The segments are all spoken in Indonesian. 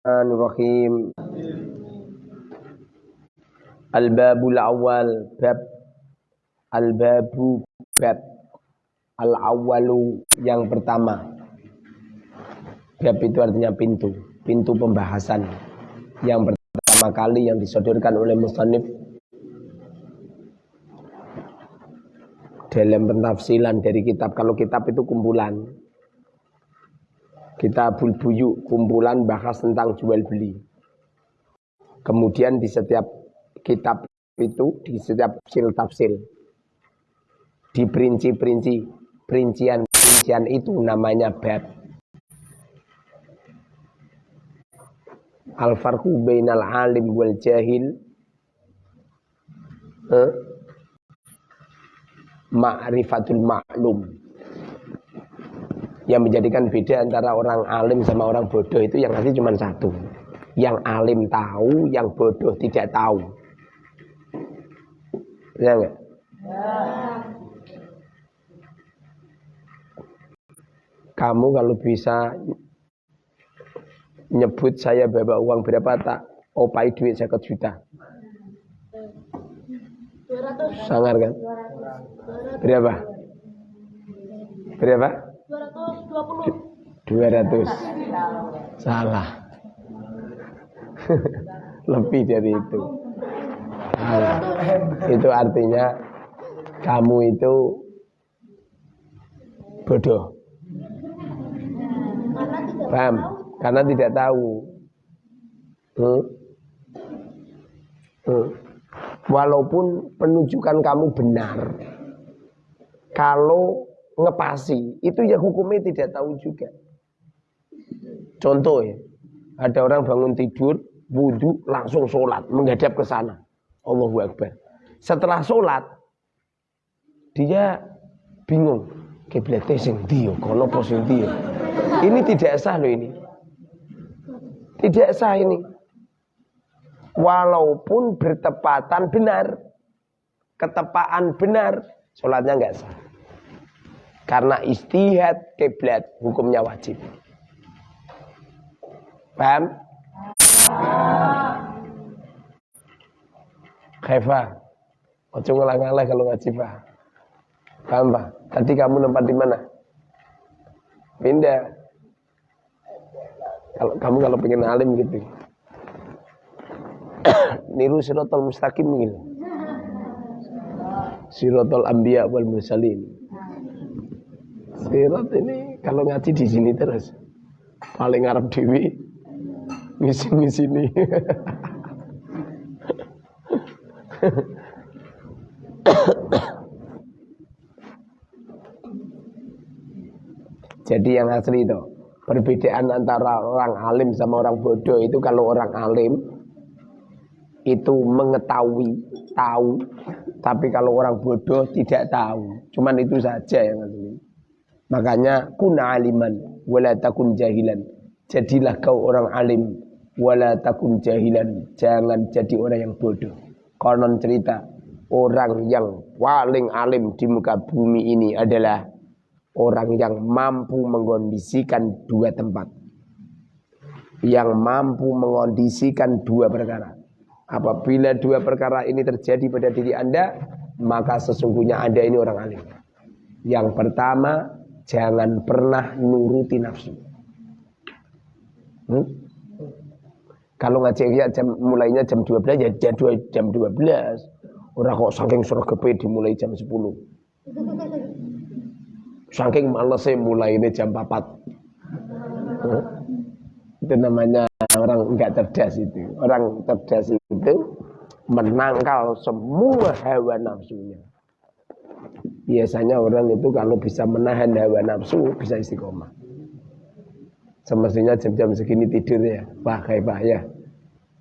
Bismillahirrahmanirrahim. Al-babul awal bab al-babu bab al-awalu yang pertama. Bab itu artinya pintu, pintu pembahasan yang pertama kali yang disodorkan oleh musannif dalam pentafsilan dari kitab. Kalau kitab itu kumpulan, kita bulbuyu kumpulan bahas tentang jual beli. Kemudian di setiap kitab itu, di setiap sil tafsir, di perinci-perinci, perincian-perincian itu namanya bab. Al-farqu bainal alim wal jahil eh? ma'rifatul ma'lum yang menjadikan beda antara orang alim sama orang bodoh itu yang ngasih cuma satu. Yang alim tahu, yang bodoh tidak tahu. Ya enggak? Ya. Kamu kalau bisa nyebut saya bawa uang berapa tak opai duit saya juta. 200. Sangar kan? 200. Berapa? Berapa? 220. 200. Salah. Lebih dari itu. Salah. Itu artinya kamu itu bodoh. Paham? Karena tidak tahu. Hmm? Hmm. Walaupun penunjukan kamu benar, kalau ngepasi itu ya hukumnya tidak tahu juga. Contoh ya, ada orang bangun tidur, wudhu, langsung sholat, menghadap ke sana. Allahu Akbar. Setelah sholat, dia bingung. Kiblatnya sing dia, kalau posing dia. Ini tidak sah loh ini. Tidak sah ini. Walaupun bertepatan benar. Ketepaan benar. Sholatnya nggak sah. Karena istihad kiblat hukumnya wajib. Paham? Khaifa. Ojo ngalah-ngalah kalau ngaji, Pak. Paham, Pak? Tadi kamu nempat di mana? Pindah. Kalau kamu kalau pengen alim gitu. Niru sirotol mustaqim gitu. Sirotol ambiya wal mursalin. Sirat ini kalau ngaji di sini terus paling Arab dewi ngisi ini. Jadi yang asli itu perbedaan antara orang alim sama orang bodoh itu kalau orang alim itu mengetahui, tahu, tapi kalau orang bodoh tidak tahu. Cuman itu saja yang asli. Makanya kun aliman wala takun jahilan. Jadilah kau orang alim wala takun jahilan. Jangan jadi orang yang bodoh. Konon cerita orang yang paling alim di muka bumi ini adalah orang yang mampu mengondisikan dua tempat. Yang mampu mengondisikan dua perkara. Apabila dua perkara ini terjadi pada diri Anda, maka sesungguhnya Anda ini orang alim. Yang pertama, Jangan pernah nuruti nafsu. Hmm? Kalau ngaji ya jam mulainya jam 12 ya jam 2 jam 12. Orang kok saking di dimulai jam 10. Saking malesnya mulai ini jam 4. Hmm? Itu namanya orang enggak cerdas itu. Orang cerdas itu menangkal semua hawa nafsunya. Biasanya orang itu kalau bisa menahan hawa nafsu bisa istiqomah. Semestinya jam-jam segini tidur ya. Wah kayak pak ya.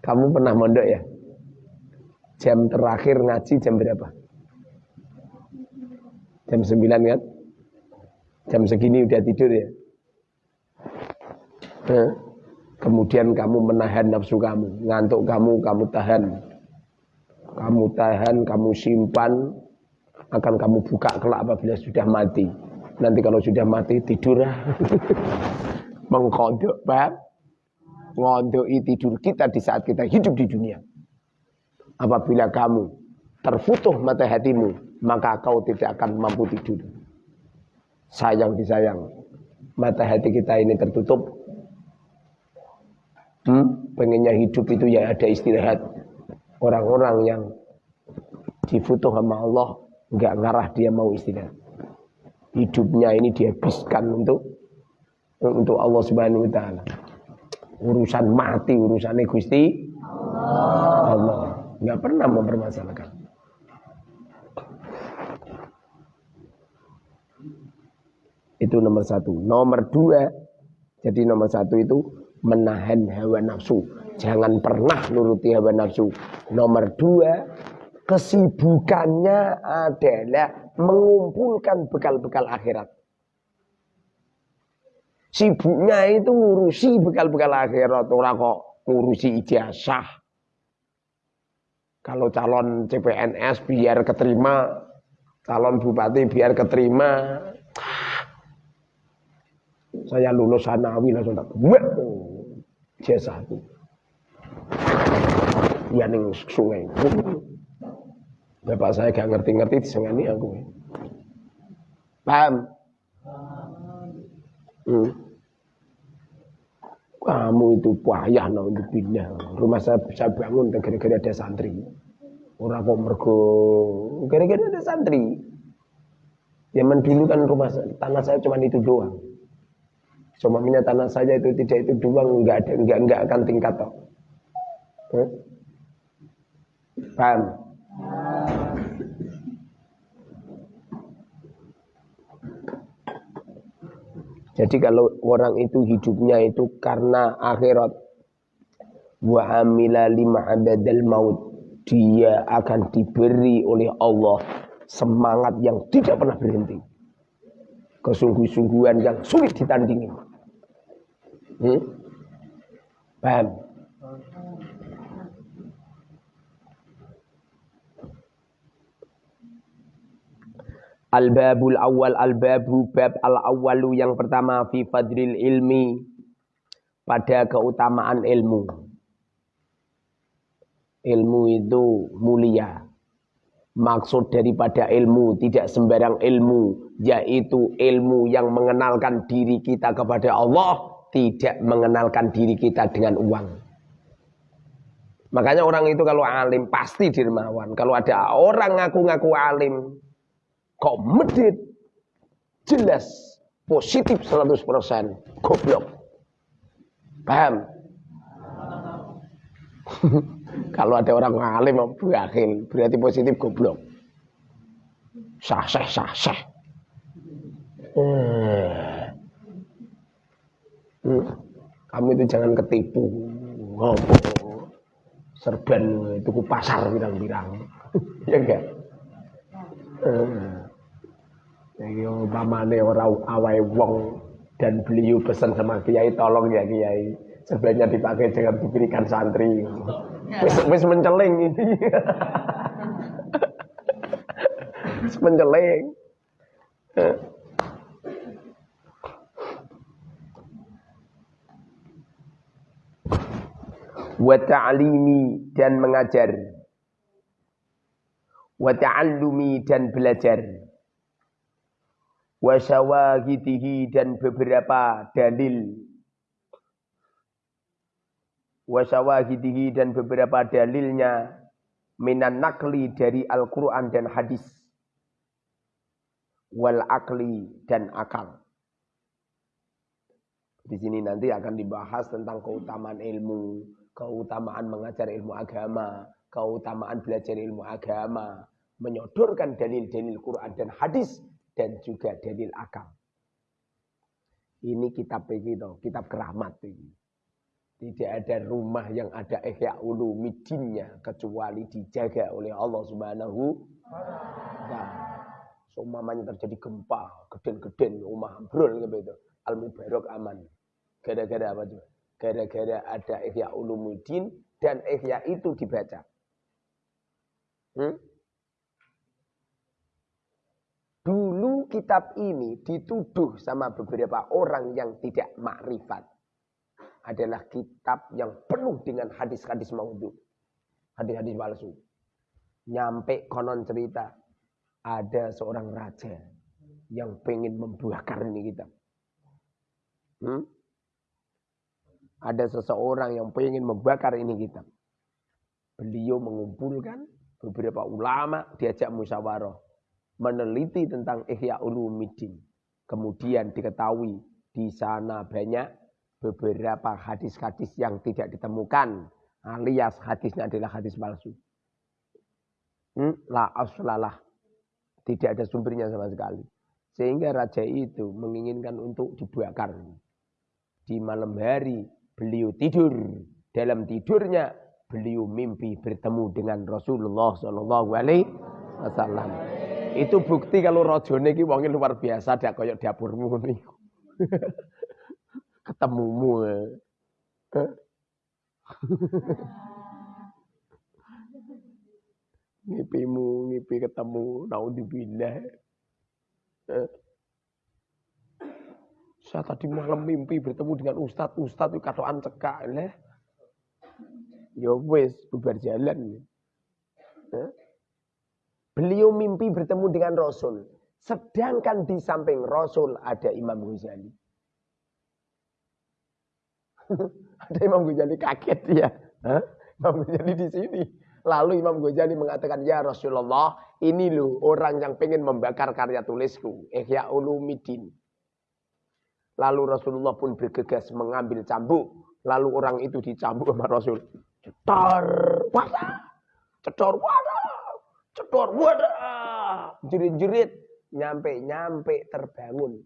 Kamu pernah mondok ya? Jam terakhir ngaji jam berapa? Jam 9 kan? Jam segini udah tidur ya? Nah, kemudian kamu menahan nafsu kamu, ngantuk kamu, kamu tahan. Kamu tahan, kamu simpan, akan kamu buka kelak apabila sudah mati. Nanti kalau sudah mati tidur mengkodok, Pak. ngondoi tidur kita di saat kita hidup di dunia. Apabila kamu terfutuh mata hatimu, maka kau tidak akan mampu tidur. Sayang disayang, mata hati kita ini tertutup. Hmm? Pengennya hidup itu ya ada istirahat. Orang-orang yang difutuh sama Allah, nggak ngarah dia mau istirahat. Hidupnya ini dihabiskan untuk untuk Allah Subhanahu wa taala. Urusan mati, urusan Gusti Allah. Nggak pernah mempermasalahkan. Itu nomor satu. Nomor dua, jadi nomor satu itu menahan hawa nafsu. Jangan pernah nuruti hawa nafsu. Nomor dua, kesibukannya adalah mengumpulkan bekal-bekal akhirat. Sibuknya itu ngurusi bekal-bekal akhirat, orang kok ngurusi ijazah. Kalau calon CPNS biar keterima, calon bupati biar keterima. Saya lulus sanawi langsung tak jasa itu. Ya ning sungai. Bapak saya gak ngerti-ngerti disengani aku. Paham? Hmm. Kamu itu payah pindah. Rumah saya bisa bangun gara-gara ada santri. Orang kok mergo gara-gara ada santri. Zaman dulu kan rumah tanah saya cuma itu doang. Semuanya tanah saya itu tidak itu doang, enggak ada, enggak enggak akan tingkat toh. Hmm? Paham? Jadi kalau orang itu hidupnya itu karena akhirat wa amila lima abadal maut dia akan diberi oleh Allah semangat yang tidak pernah berhenti. Kesungguh-sungguhan yang sulit ditandingi. Hmm? Paham? Al-babul awal al-babu bab al-awalu yang pertama fi fadril ilmi pada keutamaan ilmu. Ilmu itu mulia. Maksud daripada ilmu tidak sembarang ilmu, yaitu ilmu yang mengenalkan diri kita kepada Allah, tidak mengenalkan diri kita dengan uang. Makanya orang itu kalau alim pasti dermawan. Kalau ada orang ngaku-ngaku alim, kok medit jelas positif 100% goblok. Paham? Kalau ada orang ngalim berakhir berarti positif goblok. Sah sah sah sah. Hmm. Hmm. kamu itu jangan ketipu. Ngopo? Serban itu pasar bilang-bilang. Ya enggak? Hmm. Iki umpamane ora awai wong dan beliau pesan sama kiai tolong ya kiai sebenarnya dipakai jangan diberikan santri. Wis wis menceling ini. wis menceling. Wa ta'limi dan mengajar. Wa ta'allumi dan belajar wasyawahidihi dan beberapa dalil. Wasyawahidihi dan beberapa dalilnya minan nakli dari Al-Quran dan hadis. Wal akli dan akal. Di sini nanti akan dibahas tentang keutamaan ilmu keutamaan mengajar ilmu agama keutamaan belajar ilmu agama menyodorkan dalil-dalil Quran dan hadis dan juga dalil akal. Ini kitab itu, kitab keramat ini. Tidak ada rumah yang ada ihya ulumidinnya kecuali dijaga oleh Allah Subhanahu wa Seumpamanya terjadi gempa, geden-geden, rumah ambrol gitu. Al-Mubarak aman. Gara-gara apa tuh? Gara-gara ada ihya ulumuddin dan ihya itu dibaca. Hmm? Dulu kitab ini dituduh sama beberapa orang yang tidak makrifat. adalah kitab yang penuh dengan hadis-hadis maudhu. Hadis-hadis palsu. Nyampe konon cerita ada seorang raja yang pengen membakar ini kitab. Hmm? Ada seseorang yang pengen membakar ini kitab. Beliau mengumpulkan beberapa ulama diajak musyawarah meneliti tentang Ihya Ulumuddin. Kemudian diketahui di sana banyak beberapa hadis-hadis yang tidak ditemukan alias hadisnya adalah hadis palsu. Hmm, la aslalah. Tidak ada sumbernya sama sekali. Sehingga raja itu menginginkan untuk dibakar. Di malam hari beliau tidur. Dalam tidurnya beliau mimpi bertemu dengan Rasulullah Shallallahu Alaihi Wasallam. Itu bukti kalau rojone ki wonge luar biasa dak koyok dapurmu niku. Ketemumu. Eh? Ngipimu, ngipi ketemu, naudzubillah. Eh? Saya tadi malam mimpi bertemu dengan ustadz. Ustadz itu katoan cekak. Lah. Ya wes, bubar jalan. Beliau mimpi bertemu dengan Rasul. Sedangkan di samping Rasul ada Imam Ghazali. ada Imam Ghazali kaget ya. Hah? Imam Ghazali di sini. Lalu Imam Ghazali mengatakan, Ya Rasulullah, ini loh orang yang pengen membakar karya tulisku. Ihya Ulumuddin. Lalu Rasulullah pun bergegas mengambil cambuk. Lalu orang itu dicambuk sama Rasul. Cetor, wadah. Cetor, wadah. Cetor, wadah. Jerit-jerit. Nyampe-nyampe terbangun.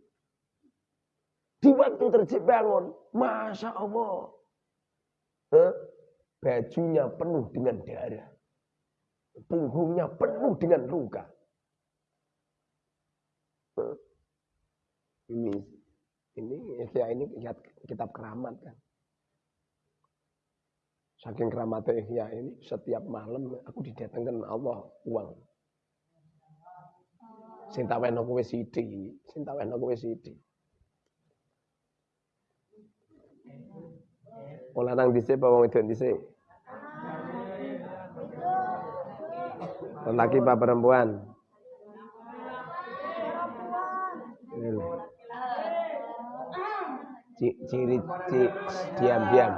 Di waktu terbangun. Masya Allah. Huh? Bajunya penuh dengan darah. Punggungnya penuh dengan luka. Huh? Ini ini Ihya ini kitab keramat kan. Saking keramatnya Ihya ini setiap malam aku didatangkan Allah uang. Sing taweno kowe sithik, sing taweno kowe sithik. Wong lanang dhisik apa wong wedok dhisik? Laki apa perempuan? ciri ciri diam-diam.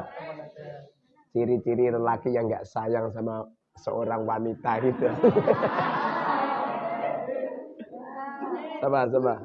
Ciri-ciri lelaki yang nggak sayang sama seorang wanita itu. sama sama.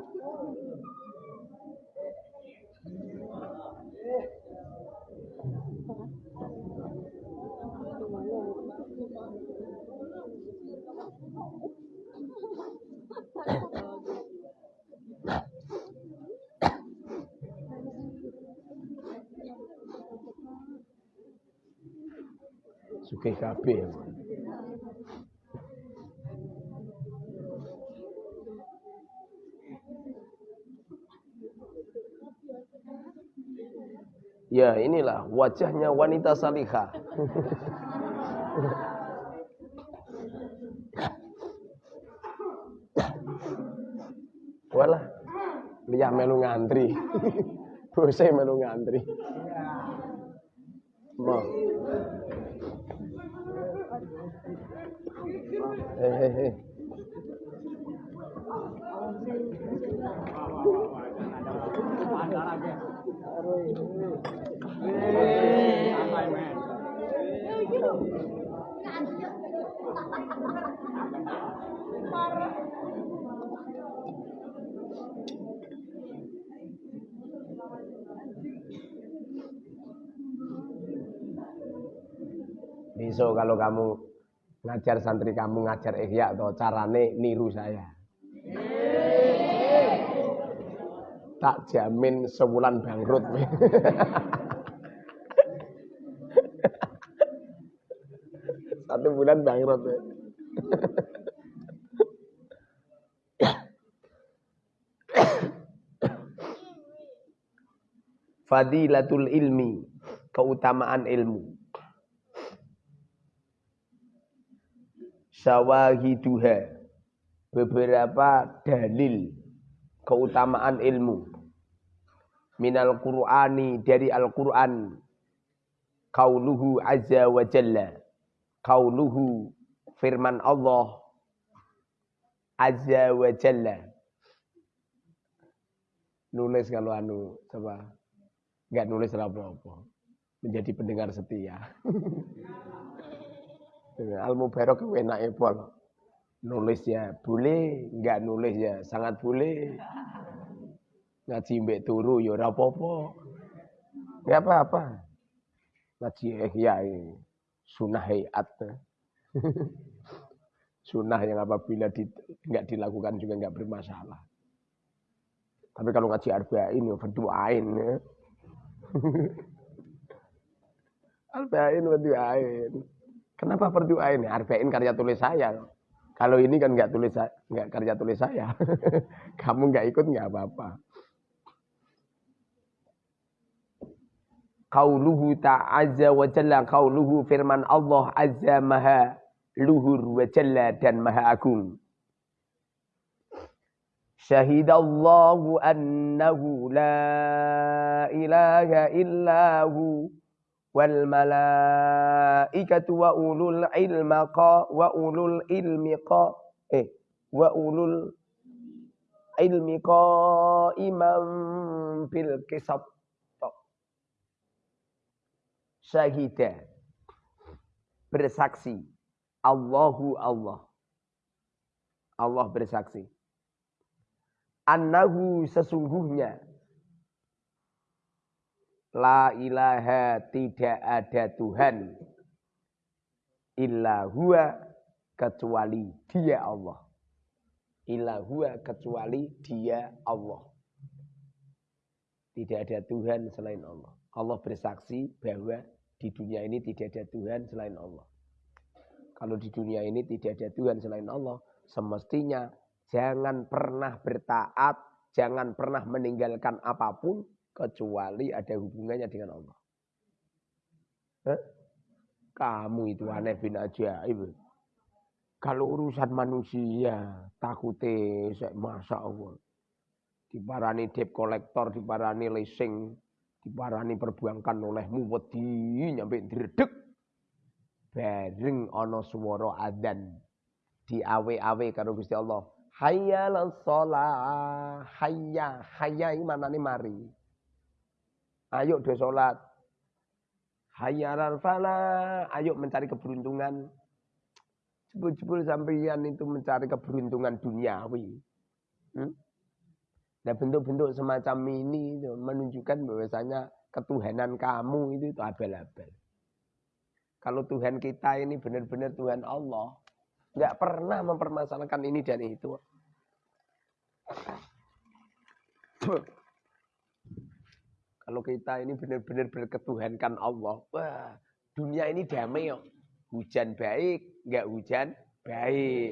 sugih kabeh. Ya inilah wajahnya wanita salihah. Walah, dia melu ngantri. Bose melu ngantri. Mau. Hei, hei, hei. Besok kalau kamu ngajar santri kamu ngajar ihya atau carane niru saya. Tak jamin sebulan bangkrut. Satu bulan bangkrut. Fadilatul ilmi, keutamaan ilmu. Syawahiduha beberapa dalil keutamaan ilmu. Minal Qur'ani dari Al-Qur'an. Qauluhu azza wa jalla. Qauluhu firman Allah azza wa jalla. Nulis kalau anu coba nggak nulis apa-apa. Menjadi pendengar setia Al Mubarak enak pol. Nulis ya boleh, enggak nulis ya sangat boleh. Ngaji mbek turu ya ora apa-apa. Enggak apa-apa. Ngaji ihya sunah hayat. sunah yang apabila di, enggak dilakukan juga enggak bermasalah. Tapi kalau ngaji arba'in ya berdoain ya. arba'in berdoain. Kenapa berdoa ini? Arba'in karya tulis saya. Kalau ini kan nggak tulis nggak karya tulis saya. Kamu nggak ikut nggak apa-apa. Qauluhu ta'azza wa jalla qauluhu firman Allah azza maha luhur wa jalla dan maha agung. Syahidallahu annahu la ilaha illahu wal malaikatu wa ulul ilma qa wa ulul ilmi qa eh wa ulul ilmi qa imam bil kisab syahida. Bersaksi. Allahu Allah. Allah bersaksi. Annahu sesungguhnya La ilaha tidak ada Tuhan illa huwa kecuali dia Allah. Illa huwa kecuali dia Allah. Tidak ada Tuhan selain Allah. Allah bersaksi bahwa di dunia ini tidak ada Tuhan selain Allah. Kalau di dunia ini tidak ada Tuhan selain Allah, semestinya jangan pernah bertaat, jangan pernah meninggalkan apa pun kecuali ada hubungannya dengan Allah. Hah? Kamu itu aneh bin ajaib. Kalau urusan manusia, takutnya masa Allah. Diparani debt kolektor, diparani leasing, diparani perbuangkan olehmu wedi nyampe dredeg. Bareng ana swara adzan di awe-awe karo Gusti Allah. Hayya shalah, hayya, hayya iki manane mari. Ayo do sholat. Hayyalal fala. Ayo mencari keberuntungan. Jebul-jebul sampeyan itu mencari keberuntungan duniawi. Hmm? Nah bentuk-bentuk semacam ini menunjukkan bahwasanya ketuhanan kamu itu itu abal-abal. Kalau Tuhan kita ini benar-benar Tuhan Allah, nggak pernah mempermasalahkan ini dan itu. Kalau kita ini benar-benar berketuhankan Allah, wah dunia ini damai yuk. Hujan baik, enggak hujan baik.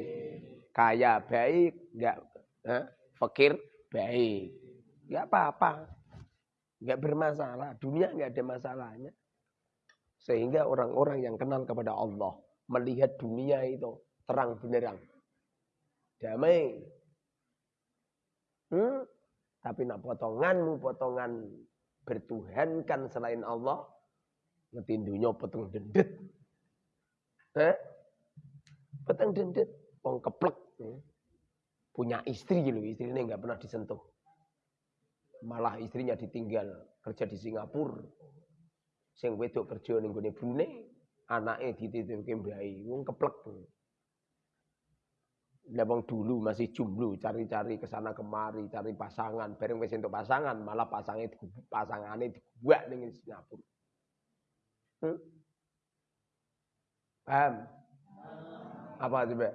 Kaya baik, enggak eh, fakir baik. Enggak apa-apa. Enggak bermasalah. Dunia enggak ada masalahnya. Sehingga orang-orang yang kenal kepada Allah melihat dunia itu terang benerang. Damai. Hmm? Tapi nak potonganmu, potongan bertuhankan selain Allah, ngetindunya peteng dendet. Eh? Peteng dendet, wong keplek. Ya. Punya istri loh, istrinya nggak pernah disentuh. Malah istrinya ditinggal kerja di Singapura. Sing wedok kerja ning gone Brunei, anaknya dititipke mbai, wong keplek. Lewang dulu masih jomblo, cari-cari ke sana kemari, cari pasangan. Bareng wis entuk pasangan, malah pasangnya pasangane dibuat ning Singapura. Hmm? Paham? Apa coba?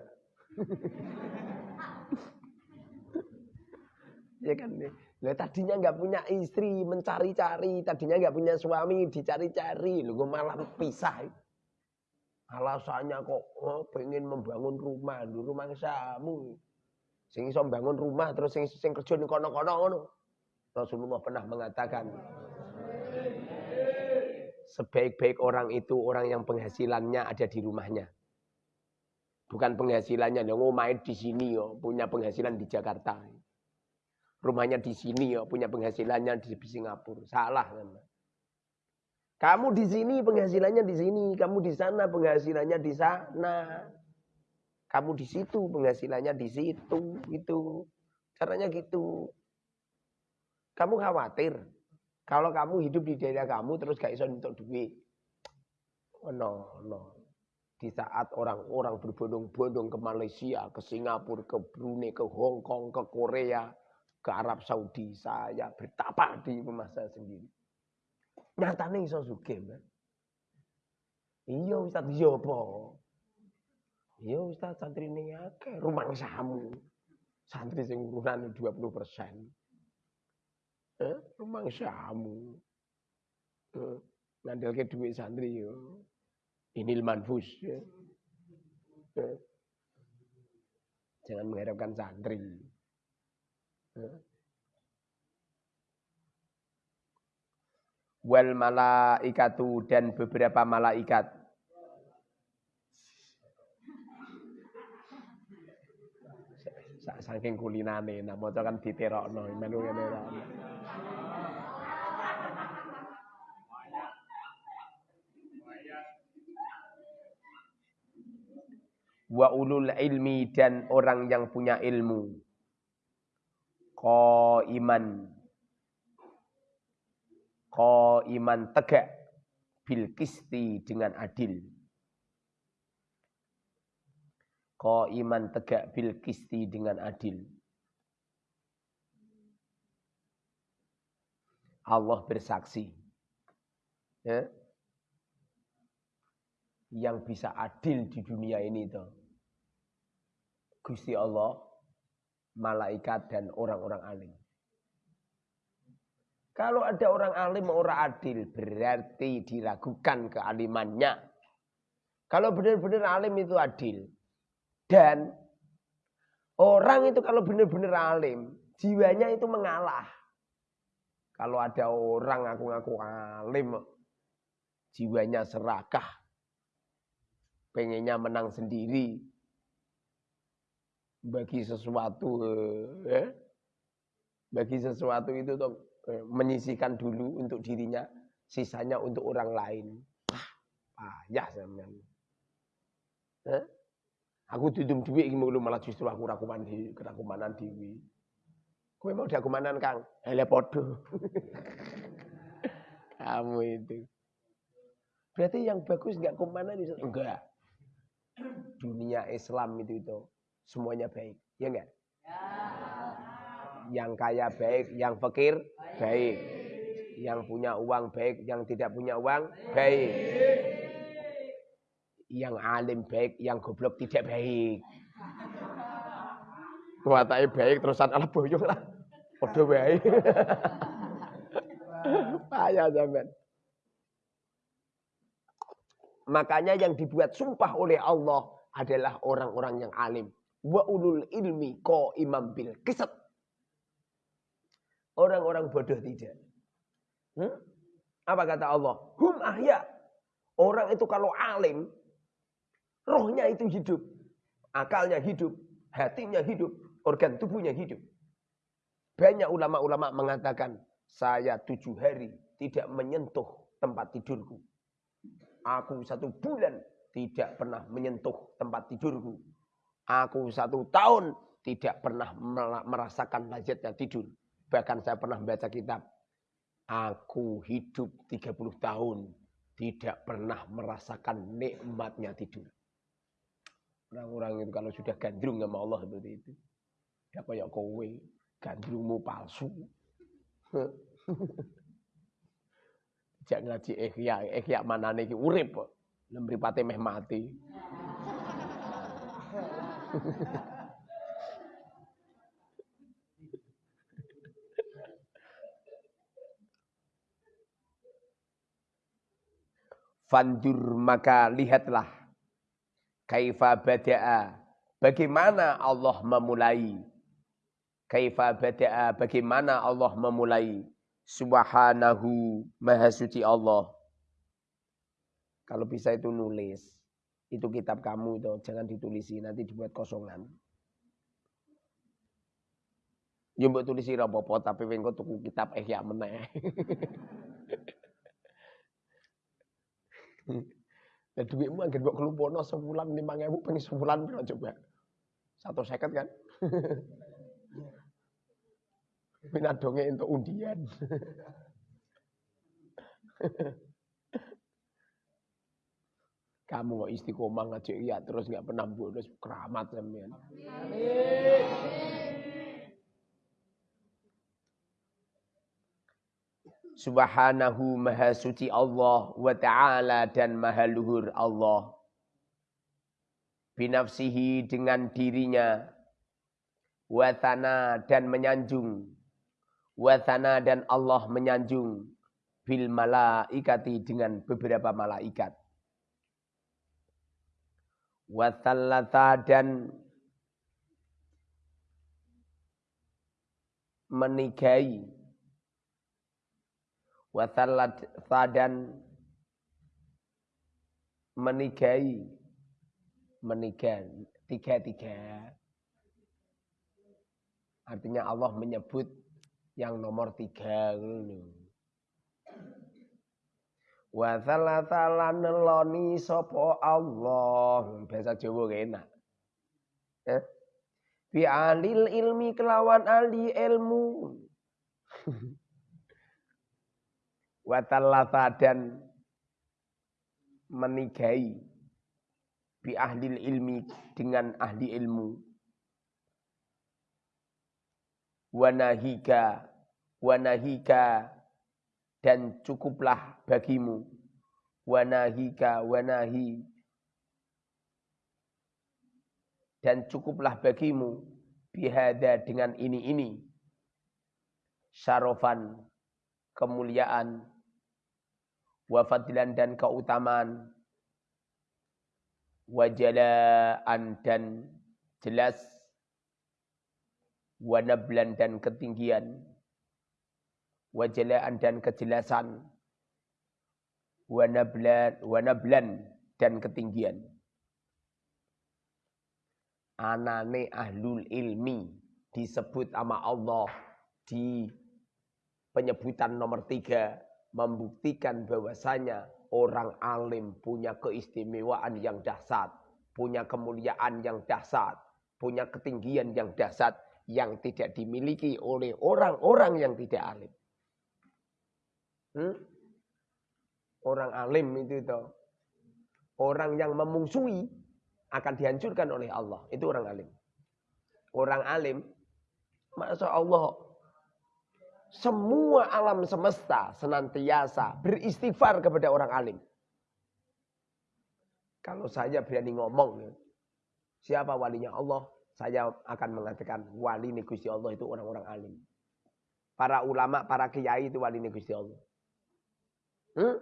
ya kan nih. Lah tadinya nggak punya istri, mencari-cari, tadinya nggak punya suami, dicari-cari, lu malah pisah. Alasannya kok oh, pengen membangun rumah, di rumah samu. Sing iso membangun rumah terus sing sing kerja ning kono-kono ngono. Rasulullah pernah mengatakan sebaik-baik orang itu orang yang penghasilannya ada di rumahnya. Bukan penghasilannya yang main di sini yo, punya penghasilan di Jakarta. rumahnya di sini ya, punya penghasilannya di Singapura. Salah kan. Kamu di sini penghasilannya di sini, kamu di sana penghasilannya di sana. Kamu di situ penghasilannya di situ, gitu. Caranya gitu. Kamu khawatir kalau kamu hidup di daerah kamu terus gak iso untuk duit. Oh, no, no. Di saat orang-orang berbondong-bondong ke Malaysia, ke Singapura, ke Brunei, ke Hong Kong, ke Korea, ke Arab Saudi, saya betapa di rumah saya sendiri. Nyatanya iso suge, man. Iya Ustaz, iya apa? Iya Ustaz, santri ini akeh. Santri sing urunan 20 persen. Eh, rumah samu. Eh, ke duit santri yo. Ini manfus. Ya. Eh. Jangan mengharapkan santri. Eh. Wal malaikatu dan beberapa malaikat. Saking kulinane, nah maca kan menu ngene wa ulul ilmi dan orang yang punya ilmu. Ko iman, ko iman tegak bil kisti dengan adil. Ko iman tegak bil kisti dengan adil. Allah bersaksi. Ya? Yang bisa adil di dunia ini tuh Gusti Allah, malaikat dan orang-orang alim. Kalau ada orang alim orang adil berarti diragukan kealimannya. Kalau benar-benar alim itu adil. Dan orang itu kalau benar-benar alim, jiwanya itu mengalah. Kalau ada orang ngaku-ngaku alim, jiwanya serakah. Pengennya menang sendiri, bagi sesuatu ya, bagi sesuatu itu tuh eh, menyisihkan dulu untuk dirinya, sisanya untuk orang lain. Ah, ya sampean. Eh? Aku dudum duit iki malah justru aku rakuman di kerakumanan dewi. Kowe mau diakumanan Kang? Hele podo. Kamu itu. Berarti yang bagus enggak kumanan itu enggak. Dunia Islam itu itu semuanya baik. Ya enggak? Ya. Yang kaya baik, yang fakir baik. Yang punya uang baik, yang tidak punya uang baik. Yang alim baik, yang goblok tidak baik. Kuatai baik terusan ala boyong lah. Padha baik. Payah zaman. Makanya yang dibuat sumpah oleh Allah adalah orang-orang yang alim wa ulul ilmi ko imam bil kisat. Orang-orang bodoh tidak. Hmm? Apa kata Allah? Hum ahya. Orang itu kalau alim, rohnya itu hidup. Akalnya hidup, hatinya hidup, organ tubuhnya hidup. Banyak ulama-ulama mengatakan, saya tujuh hari tidak menyentuh tempat tidurku. Aku satu bulan tidak pernah menyentuh tempat tidurku. Aku satu tahun tidak pernah merasakan lazatnya tidur. Bahkan saya pernah membaca kitab. Aku hidup 30 tahun tidak pernah merasakan nikmatnya tidur. Orang-orang itu kalau sudah gandrung sama Allah seperti itu. Ya kayak kowe, gandrungmu palsu. Jangan ngaji ikhya, ikhya mana nih urip. Lemripate meh mati. Fandur maka lihatlah kaifa bada'a. Bagaimana Allah memulai? Kaifa bada'a bagaimana Allah memulai? Subhanahu maha suci Allah. Kalau bisa itu nulis. Itu kitab kamu itu jangan ditulisi nanti dibuat kosongan. Ya mbok tulis sira apa tapi engko tuku kitab Ihya meneh. Lah duitmu anggere mbok kelumpono sebulan 5000 ping sebulan piro coba? Satu seket kan? Pinadonge untuk undian. Kamu kok istiqomah ngajak iya terus nggak pernah bolos keramat sampean. Subhanahu maha suci Allah wa ta'ala dan maha luhur Allah. Binafsihi dengan dirinya. Watana dan menyanjung. Watana dan Allah menyanjung. Bil malaikati dengan beberapa malaikat. Watallata dan menikahi wasalat sadan menikahi menikah tiga-tiga. Artinya Allah menyebut yang nomor tiga wa salatala neloni sopo Allah. Bahasa Jawa enak. Eh? Bi alil ilmi kelawan ahli ilmu watallata dan menikahi bi ahli ilmi dengan ahli ilmu. Wanahika wanahika dan cukuplah bagimu. Wanahika wanahi dan cukuplah bagimu bihada dengan ini-ini. Syarofan kemuliaan wafadilan dan keutamaan, wajalaan dan jelas, wanablan dan ketinggian, wajalaan dan kejelasan, wanablan, wanablan dan ketinggian. Anane ahlul ilmi disebut sama Allah di penyebutan nomor tiga membuktikan bahwasanya orang alim punya keistimewaan yang dahsyat, punya kemuliaan yang dahsyat, punya ketinggian yang dahsyat yang tidak dimiliki oleh orang-orang yang tidak alim. Hmm? Orang alim itu itu orang yang memungsui akan dihancurkan oleh Allah. Itu orang alim. Orang alim, masya Allah, semua alam semesta senantiasa beristighfar kepada orang alim. Kalau saya berani ngomong, siapa walinya Allah, saya akan mengatakan wali Gusti Allah itu orang-orang alim. Para ulama, para kiai itu wali Gusti Allah. Hmm?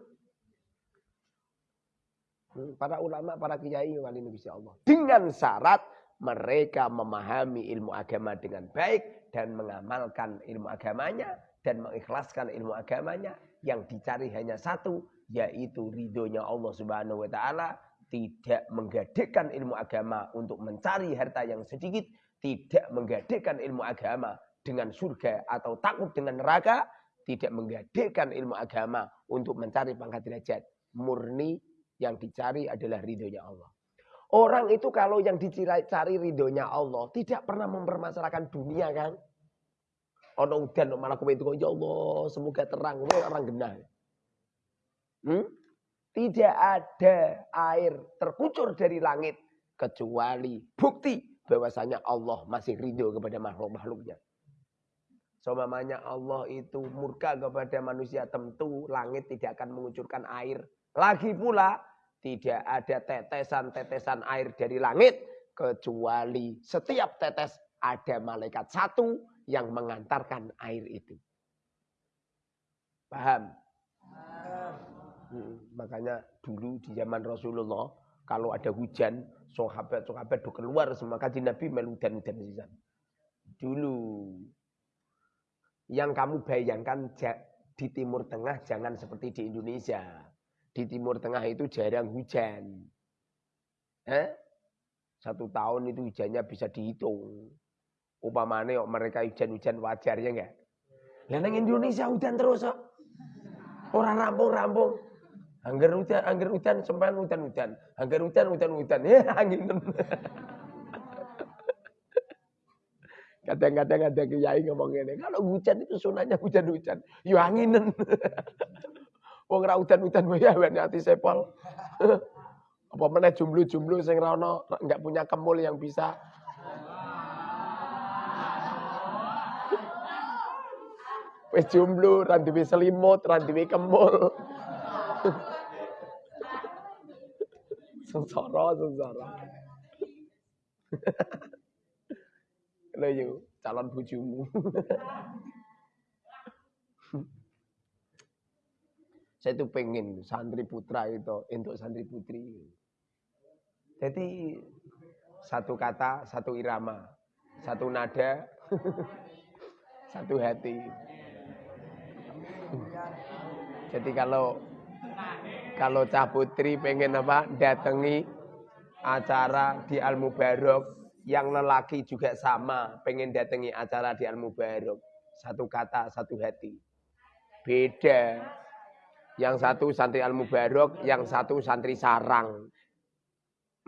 hmm? Para ulama, para kiai wali Gusti Allah. Dengan syarat mereka memahami ilmu agama dengan baik dan mengamalkan ilmu agamanya dan mengikhlaskan ilmu agamanya. Yang dicari hanya satu yaitu ridhonya Allah Subhanahu wa taala. Tidak menggadekan ilmu agama untuk mencari harta yang sedikit tidak menggadekan ilmu agama dengan surga atau takut dengan neraka tidak menggadekan ilmu agama untuk mencari pangkat derajat. Murni yang dicari adalah ridhonya Allah Orang itu kalau yang dicari ridhonya Allah tidak pernah mempermasalahkan dunia kan. Ono udan malah kowe ya Allah semoga terang orang genah. Hmm? Tidak ada air terkucur dari langit kecuali bukti bahwasanya Allah masih ridho kepada makhluk-makhluknya. Seumpamanya Allah itu murka kepada manusia tentu langit tidak akan mengucurkan air. Lagi pula tidak ada tetesan-tetesan air dari langit kecuali setiap tetes ada malaikat satu yang mengantarkan air itu. Paham? Hmm, makanya dulu di zaman Rasulullah kalau ada hujan, sahabat-sahabat do keluar semua kaji Nabi meludan dan sisan. Dulu yang kamu bayangkan di Timur Tengah jangan seperti di Indonesia di Timur Tengah itu jarang hujan. Eh? Satu tahun itu hujannya bisa dihitung. Upamane kok mereka hujan-hujan wajar ya enggak? Lah Indonesia hujan terus kok. Orang rampung-rampung. Angger hujan, angger hujan sempan hujan-hujan. Angger hujan, hujan-hujan. Ya angin. Kadang-kadang ada kiai ngomong ini, kalau hujan itu sunahnya hujan-hujan. Ya anginen. Wong ra hujan-hujan ya hati sepol. Apa mana jumlu-jumlu sing ra enggak punya kemul yang bisa Wis jomblo, ra duwe selimut, ra duwe kemul. sengsara, sengsara. Lha yo calon bojomu. Saya tuh pengen santri putra itu untuk santri putri. Jadi satu kata, satu irama, satu nada, satu hati. Jadi kalau kalau Cah Putri pengen apa datangi acara di Al Mubarok yang lelaki juga sama pengen datangi acara di Al Mubarok satu kata satu hati beda yang satu santri Al Mubarok yang satu santri sarang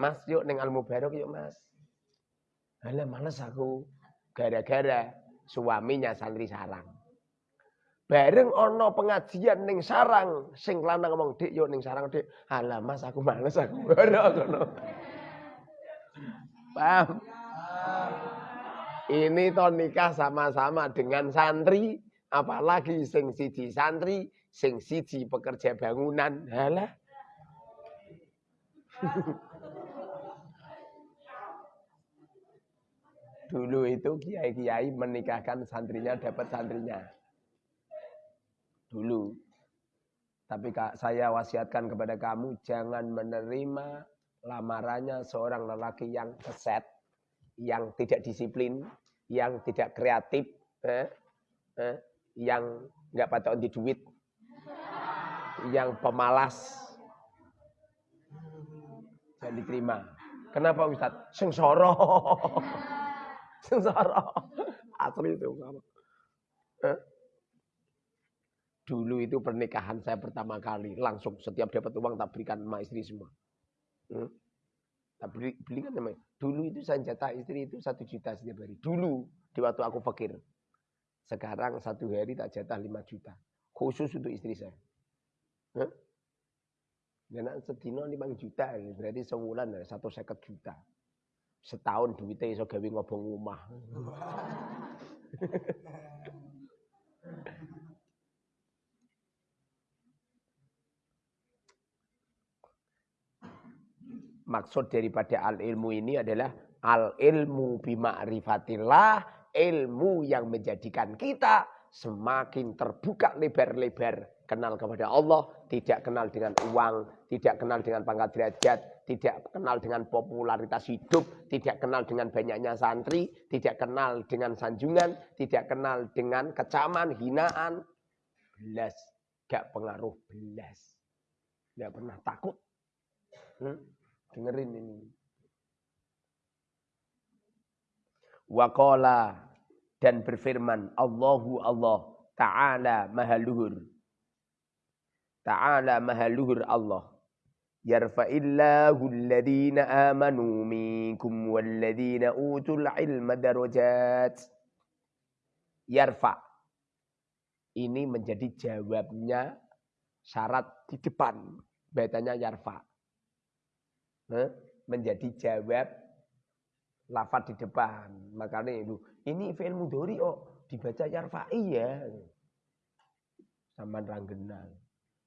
Mas yuk neng Al Mubarok yuk Mas Alah males aku gara-gara suaminya santri sarang Bareng ono pengajian ning sarang, sing lanang ngomong, "Dik, yo ning sarang, Dik." Alah, Mas, aku males aku ora ngono. Paham? Ini to nikah sama-sama dengan santri, apalagi sing siji santri, sing siji pekerja bangunan. Halah. Dulu itu kiai-kiai menikahkan santrinya dapat santrinya dulu. Tapi kak, saya wasiatkan kepada kamu jangan menerima lamarannya seorang lelaki yang keset, yang tidak disiplin, yang tidak kreatif, eh, eh, yang nggak patut di duit, yang pemalas. Jangan diterima. Kenapa Ustaz? Sengsara. Sengsara. Asli itu. Eh? Dulu itu pernikahan saya pertama kali, langsung setiap dapat uang tak berikan sama istri semua. Hmm? Tak beli, belikan namanya. Dulu itu saya jatah istri itu satu juta setiap hari. Dulu, di waktu aku fakir. Sekarang satu hari tak jatah lima juta. Khusus untuk istri saya. Hmm? Dan sedino lima juta, berarti sebulan satu seket juta. Setahun duitnya iso gawe ngobong rumah. maksud daripada al ilmu ini adalah al ilmu bima'rifatillah, ilmu yang menjadikan kita semakin terbuka lebar-lebar kenal kepada Allah, tidak kenal dengan uang, tidak kenal dengan pangkat derajat, tidak kenal dengan popularitas hidup, tidak kenal dengan banyaknya santri, tidak kenal dengan sanjungan, tidak kenal dengan kecaman, hinaan. Belas, gak pengaruh belas. Gak pernah takut. Hmm? Dengerin ini. Waqala dan berfirman Allahu Allah Ta'ala mahaluhur. Ta'ala mahaluhur Allah. Yarfa'illahu alladhina amanu minkum walladhina utul ilma darajat. Yarfa. Ini menjadi jawabnya syarat di depan. Betanya yarfa menjadi jawab lafat di depan. Makanya itu ini fi'il mudhari oh dibaca yarfa'i ya. Saman ranggenang.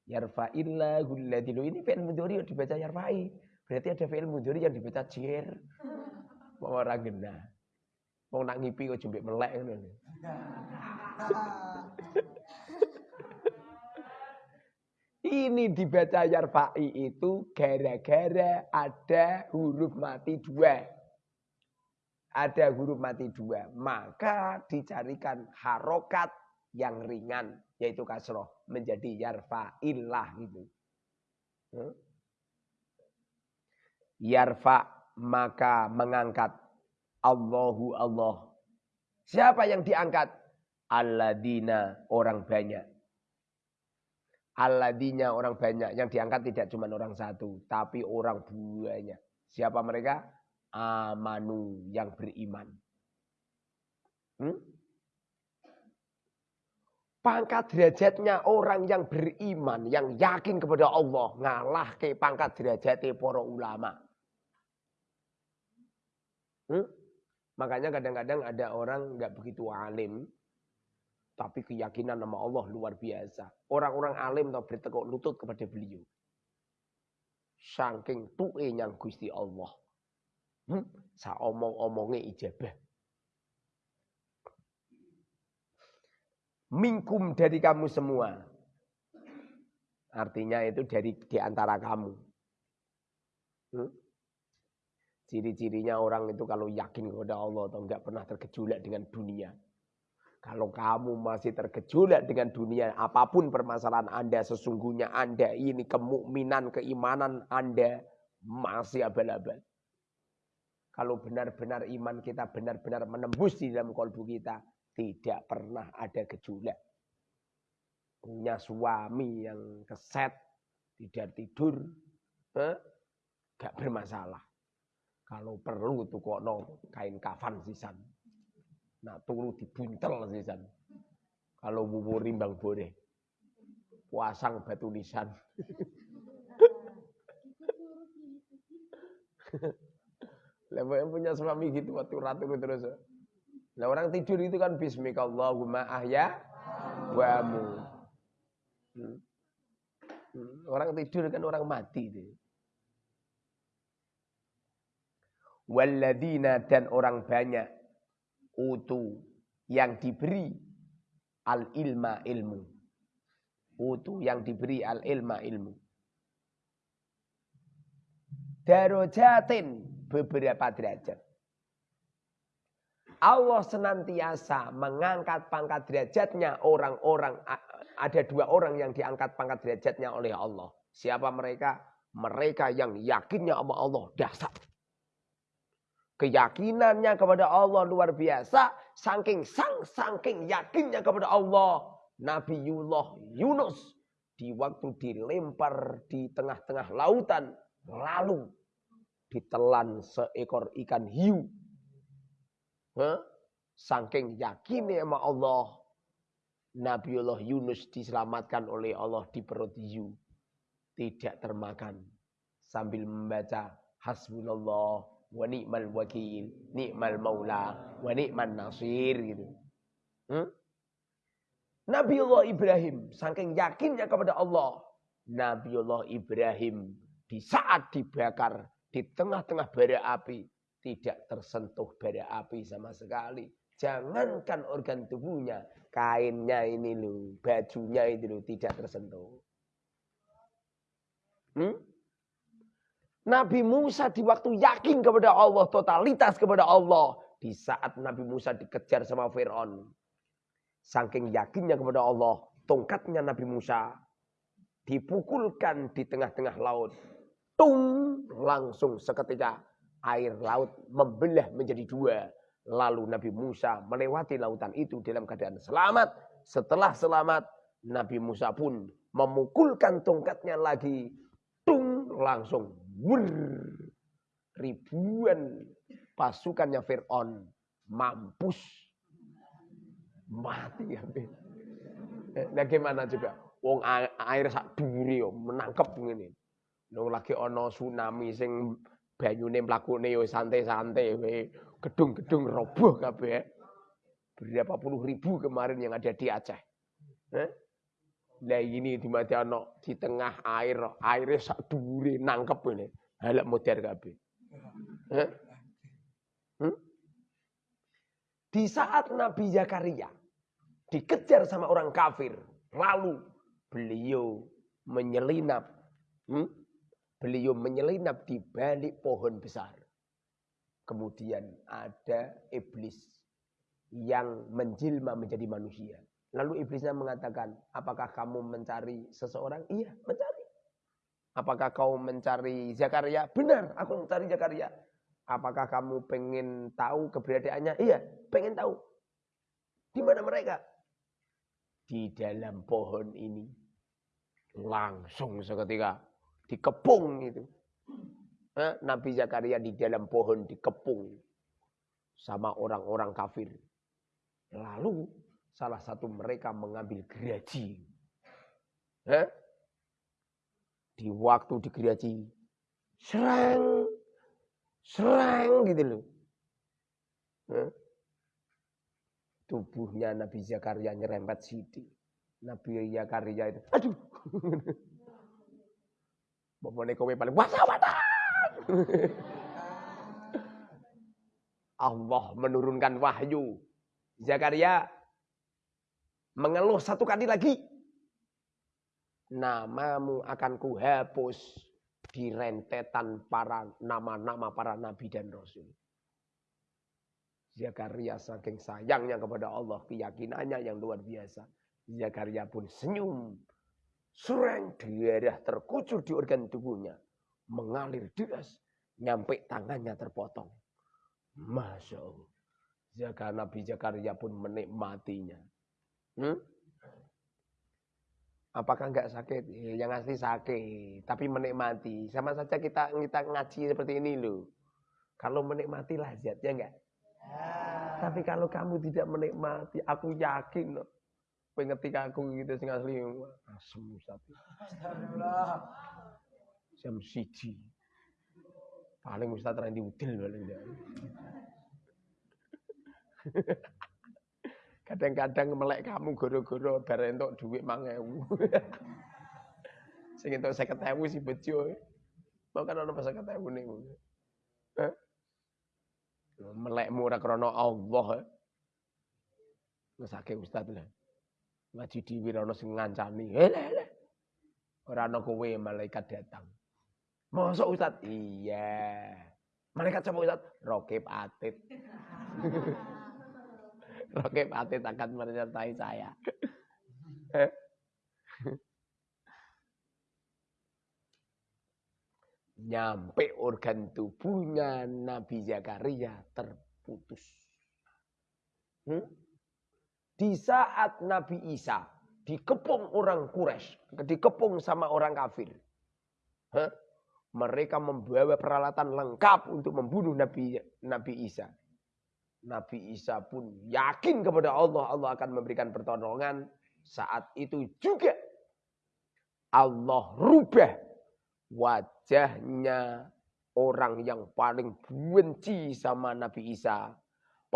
Yarfa'illahu alladzi ini fi'il mudhari oh dibaca yarfa'i. Berarti ada fi'il mudhari yang dibaca jir. Mau ranggenang. Mau nak ngipi kok jembek melek ngono. Ini dibaca yarfa'i itu gara-gara ada huruf mati dua. Ada huruf mati dua. Maka dicarikan harokat yang ringan. Yaitu kasroh. Menjadi yarfa'illah gitu. Yarfa maka mengangkat Allahu Allah Siapa yang diangkat? Alladina orang banyak. Alladina orang banyak. Yang diangkat tidak cuma orang satu. Tapi orang banyak. Siapa mereka? Amanu yang beriman. Hmm? Pangkat derajatnya orang yang beriman, yang yakin kepada Allah, ngalah ke pangkat derajatnya para ulama. Hmm? Makanya kadang-kadang ada orang nggak begitu alim, tapi keyakinan nama Allah luar biasa. Orang-orang alim tak bertekuk lutut kepada beliau. Saking tuwe yang Gusti Allah. Hmm? Sa omong-omongnya ijabah. Mingkum dari kamu semua. Artinya itu dari di antara kamu. Hmm? Ciri-cirinya orang itu kalau yakin kepada Allah atau enggak pernah tergejolak dengan dunia. Kalau kamu masih tergejolak dengan dunia, apa pun permasalahan Anda, sesungguhnya Anda ini kemukminan, keimanan Anda masih abal-abal. Kalau benar-benar iman kita benar-benar menembus di dalam kolbu kita, tidak pernah ada gejolak. Punya suami yang keset, tidak tidur, eh, gak bermasalah. Kalau perlu tuh kok no kain kafan sisan. Nah turu dibuntel sisan. Kalau bubur rimbang boleh. Puasang batu nisan. Lepas punya suami gitu waktu ratu terus. Nah orang tidur itu kan bismikallahumma ahya wa. Hmm. Hmm. Orang tidur kan orang mati itu. Walladina dan orang banyak utu yang diberi al ilma ilmu. Utu yang diberi al ilma ilmu. Darojatin beberapa derajat. Allah senantiasa mengangkat pangkat derajatnya orang-orang ada dua orang yang diangkat pangkat derajatnya oleh Allah. Siapa mereka? Mereka yang yakinnya sama Allah dasar. Keyakinannya kepada Allah luar biasa. Saking sang, saking yakinnya kepada Allah. Nabiullah Yunus. Di waktu dilempar di tengah-tengah lautan. Lalu ditelan seekor ikan hiu Huh? Saking yakinnya sama Allah. Nabiullah Yunus diselamatkan oleh Allah di perut hiu. Tidak termakan. Sambil membaca hasbunallah wa ni'mal wakil, ni'mal maula, wa ni'man nasir gitu. Hmm? Nabiullah Ibrahim saking yakinnya kepada Allah. Nabiullah Ibrahim di saat dibakar di tengah-tengah bara api tidak tersentuh bara api sama sekali. Jangankan organ tubuhnya, kainnya ini loh, bajunya itu loh tidak tersentuh. Hmm? Nabi Musa di waktu yakin kepada Allah, totalitas kepada Allah. Di saat Nabi Musa dikejar sama Fir'aun. Saking yakinnya kepada Allah, tongkatnya Nabi Musa dipukulkan di tengah-tengah laut. Tung, langsung seketika air laut membelah menjadi dua. Lalu Nabi Musa melewati lautan itu dalam keadaan selamat. Setelah selamat, Nabi Musa pun memukulkan tongkatnya lagi. Tung, langsung. Wur, ribuan pasukannya Fir'aun mampus. Mati habis. Nah gimana juga? Wong air sak duri menangkap ini. Nung lagi ono tsunami sing banyune mlakune yo santai-santai gedung-gedung roboh kabeh. Berapa puluh ribu kemarin yang ada di Aceh. Eh? Lah ini di Madiano di tengah air, airnya sak dhuwure nangkep ini. Halak modern kabeh. Eh? Hmm? Di saat Nabi Zakaria dikejar sama orang kafir, lalu beliau menyelinap hmm? Beliau menyelinap di balik pohon besar. Kemudian ada iblis yang menjelma menjadi manusia. Lalu iblisnya mengatakan, apakah kamu mencari seseorang? Iya, mencari. Apakah kau mencari Zakaria? Benar, aku mencari Zakaria. Apakah kamu pengen tahu keberadaannya? Iya, pengen tahu. Di mana mereka? Di dalam pohon ini. Langsung seketika dikepung itu. Nabi Zakaria di dalam pohon dikepung sama orang-orang kafir. Lalu salah satu mereka mengambil gergaji. Di waktu digeraji, serang, serang gitu loh. Tubuhnya Nabi Zakaria nyerempet sidi. Nabi Zakaria itu, aduh. Bapak kowe paling wata wata. Allah menurunkan wahyu. Zakaria mengeluh satu kali lagi. Namamu akan kuhapus di rentetan para nama-nama para nabi dan rasul. Zakaria saking sayangnya kepada Allah, keyakinannya yang luar biasa. Zakaria pun senyum. Sureng darah terkucur di organ tubuhnya mengalir deras, nyampe tangannya terpotong. Masya Allah. Jaka Nabi Zakaria pun menikmatinya. Hmm? Apakah enggak sakit? Ya, yang asli sakit, tapi menikmati. Sama saja kita kita ngaji seperti ini loh. Kalau menikmati lazatnya enggak? Ya. Tapi kalau kamu tidak menikmati, aku yakin loh. Pengetika aku gitu sing asli asem Ustaz. Astagfirullah jam siji. Paling Ustaz Randy Udil paling Kadang-kadang melek kamu goro-goro bareng entuk dhuwit 5000. Sing entuk 50000 si bejo. Mau kan ana 50000 niku. Heh. Melekmu ora krana Allah. Ngesake Ustaz lah. Ngaji dhewe ana sing ngancani. Hele. Ora ana kowe malaikat datang. Masa Ustaz? Iya. Malaikat siapa Ustaz? Rokib Atid. Rokib Atid akan menyertai saya. Nyampe organ tubuhnya Nabi Zakaria terputus. Hmm? Di saat Nabi Isa dikepung orang Quraisy, dikepung sama orang kafir. Huh? mereka membawa peralatan lengkap untuk membunuh Nabi Nabi Isa. Nabi Isa pun yakin kepada Allah, Allah akan memberikan pertolongan. Saat itu juga Allah rubah wajahnya orang yang paling benci sama Nabi Isa.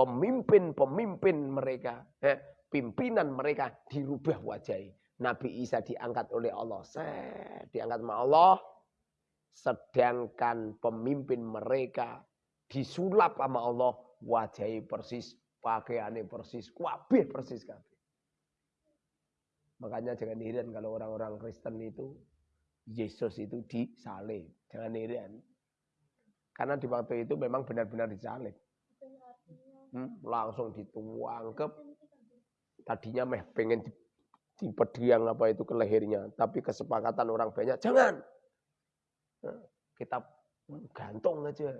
Pemimpin-pemimpin mereka, eh, pimpinan mereka dirubah wajahnya. Nabi Isa diangkat oleh Allah. Set, diangkat sama Allah Sedangkan pemimpin mereka disulap sama Allah. Wajahnya persis, pakaiannya persis, kabeh persis. Makanya jangan heran kalau orang-orang Kristen itu Yesus itu disalib. Jangan heran. Karena di waktu itu memang benar-benar disalib. Hmm, langsung dituang ke tadinya meh pengen di, di pediang apa itu ke lehernya, tapi kesepakatan orang banyak jangan kita gantung aja.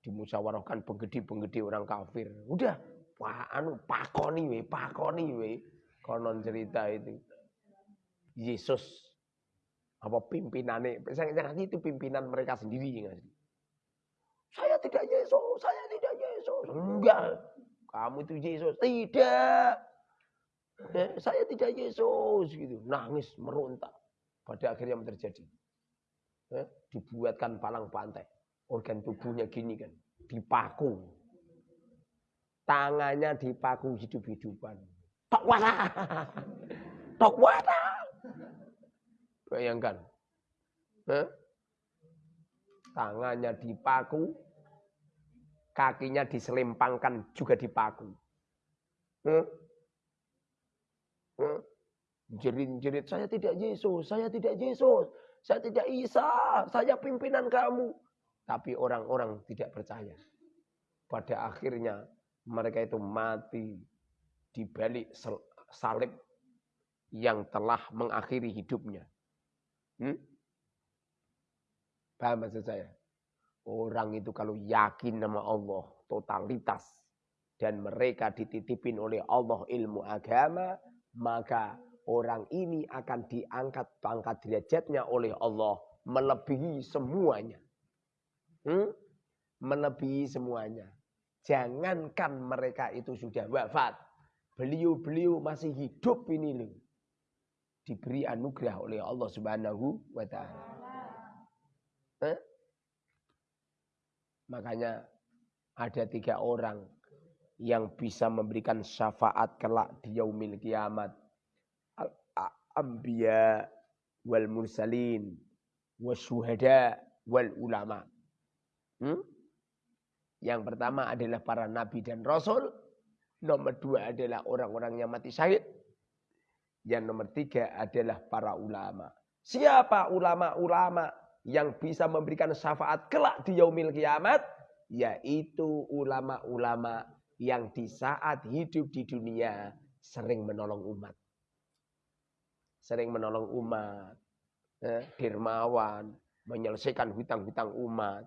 Dimusyawarahkan penggede-penggede orang kafir. Udah, wah anu pakoni we, pakoni we. Konon cerita itu. Yesus apa pimpinannya, saya itu pimpinan mereka sendiri? Saya tidak Yesus, saya tidak Yesus. Enggak, kamu itu Yesus. Tidak. Saya tidak Yesus gitu. Nangis, meronta. Pada akhirnya yang terjadi eh, dibuatkan palang pantai. Organ tubuhnya gini kan, dipaku. Tangannya dipaku hidup-hidupan. Tok wata. Tok wata. Bayangkan. Eh? Tangannya dipaku, kakinya diselempangkan juga dipaku. Eh? Eh? Jerit-jerit, saya tidak Yesus, saya tidak Yesus. Saya tidak Isa, saya pimpinan kamu. Tapi orang-orang tidak percaya. Pada akhirnya mereka itu mati di balik salib yang telah mengakhiri hidupnya. Hmm? Paham maksud saya? Orang itu kalau yakin nama Allah, totalitas. dan mereka dititipin oleh Allah ilmu agama, maka orang ini akan diangkat pangkat derajatnya oleh Allah melebihi semuanya. Hmm? Melebihi semuanya. Jangankan mereka itu sudah wafat. Beliau-beliau masih hidup ini loh. Diberi anugerah oleh Allah Subhanahu wa taala. Eh? Makanya ada tiga orang yang bisa memberikan syafaat kelak di yaumil kiamat. Al-anbiya wal mursalin wasyuhada wal ulama. Hmm? Yang pertama adalah para nabi dan rasul. Nomor dua adalah orang-orang yang mati syahid. Yang nomor tiga adalah para ulama. Siapa ulama-ulama yang bisa memberikan syafaat kelak di yaumil kiamat? Yaitu ulama-ulama yang di saat hidup di dunia sering menolong umat. Sering menolong umat. Eh, dermawan, menyelesaikan hutang-hutang umat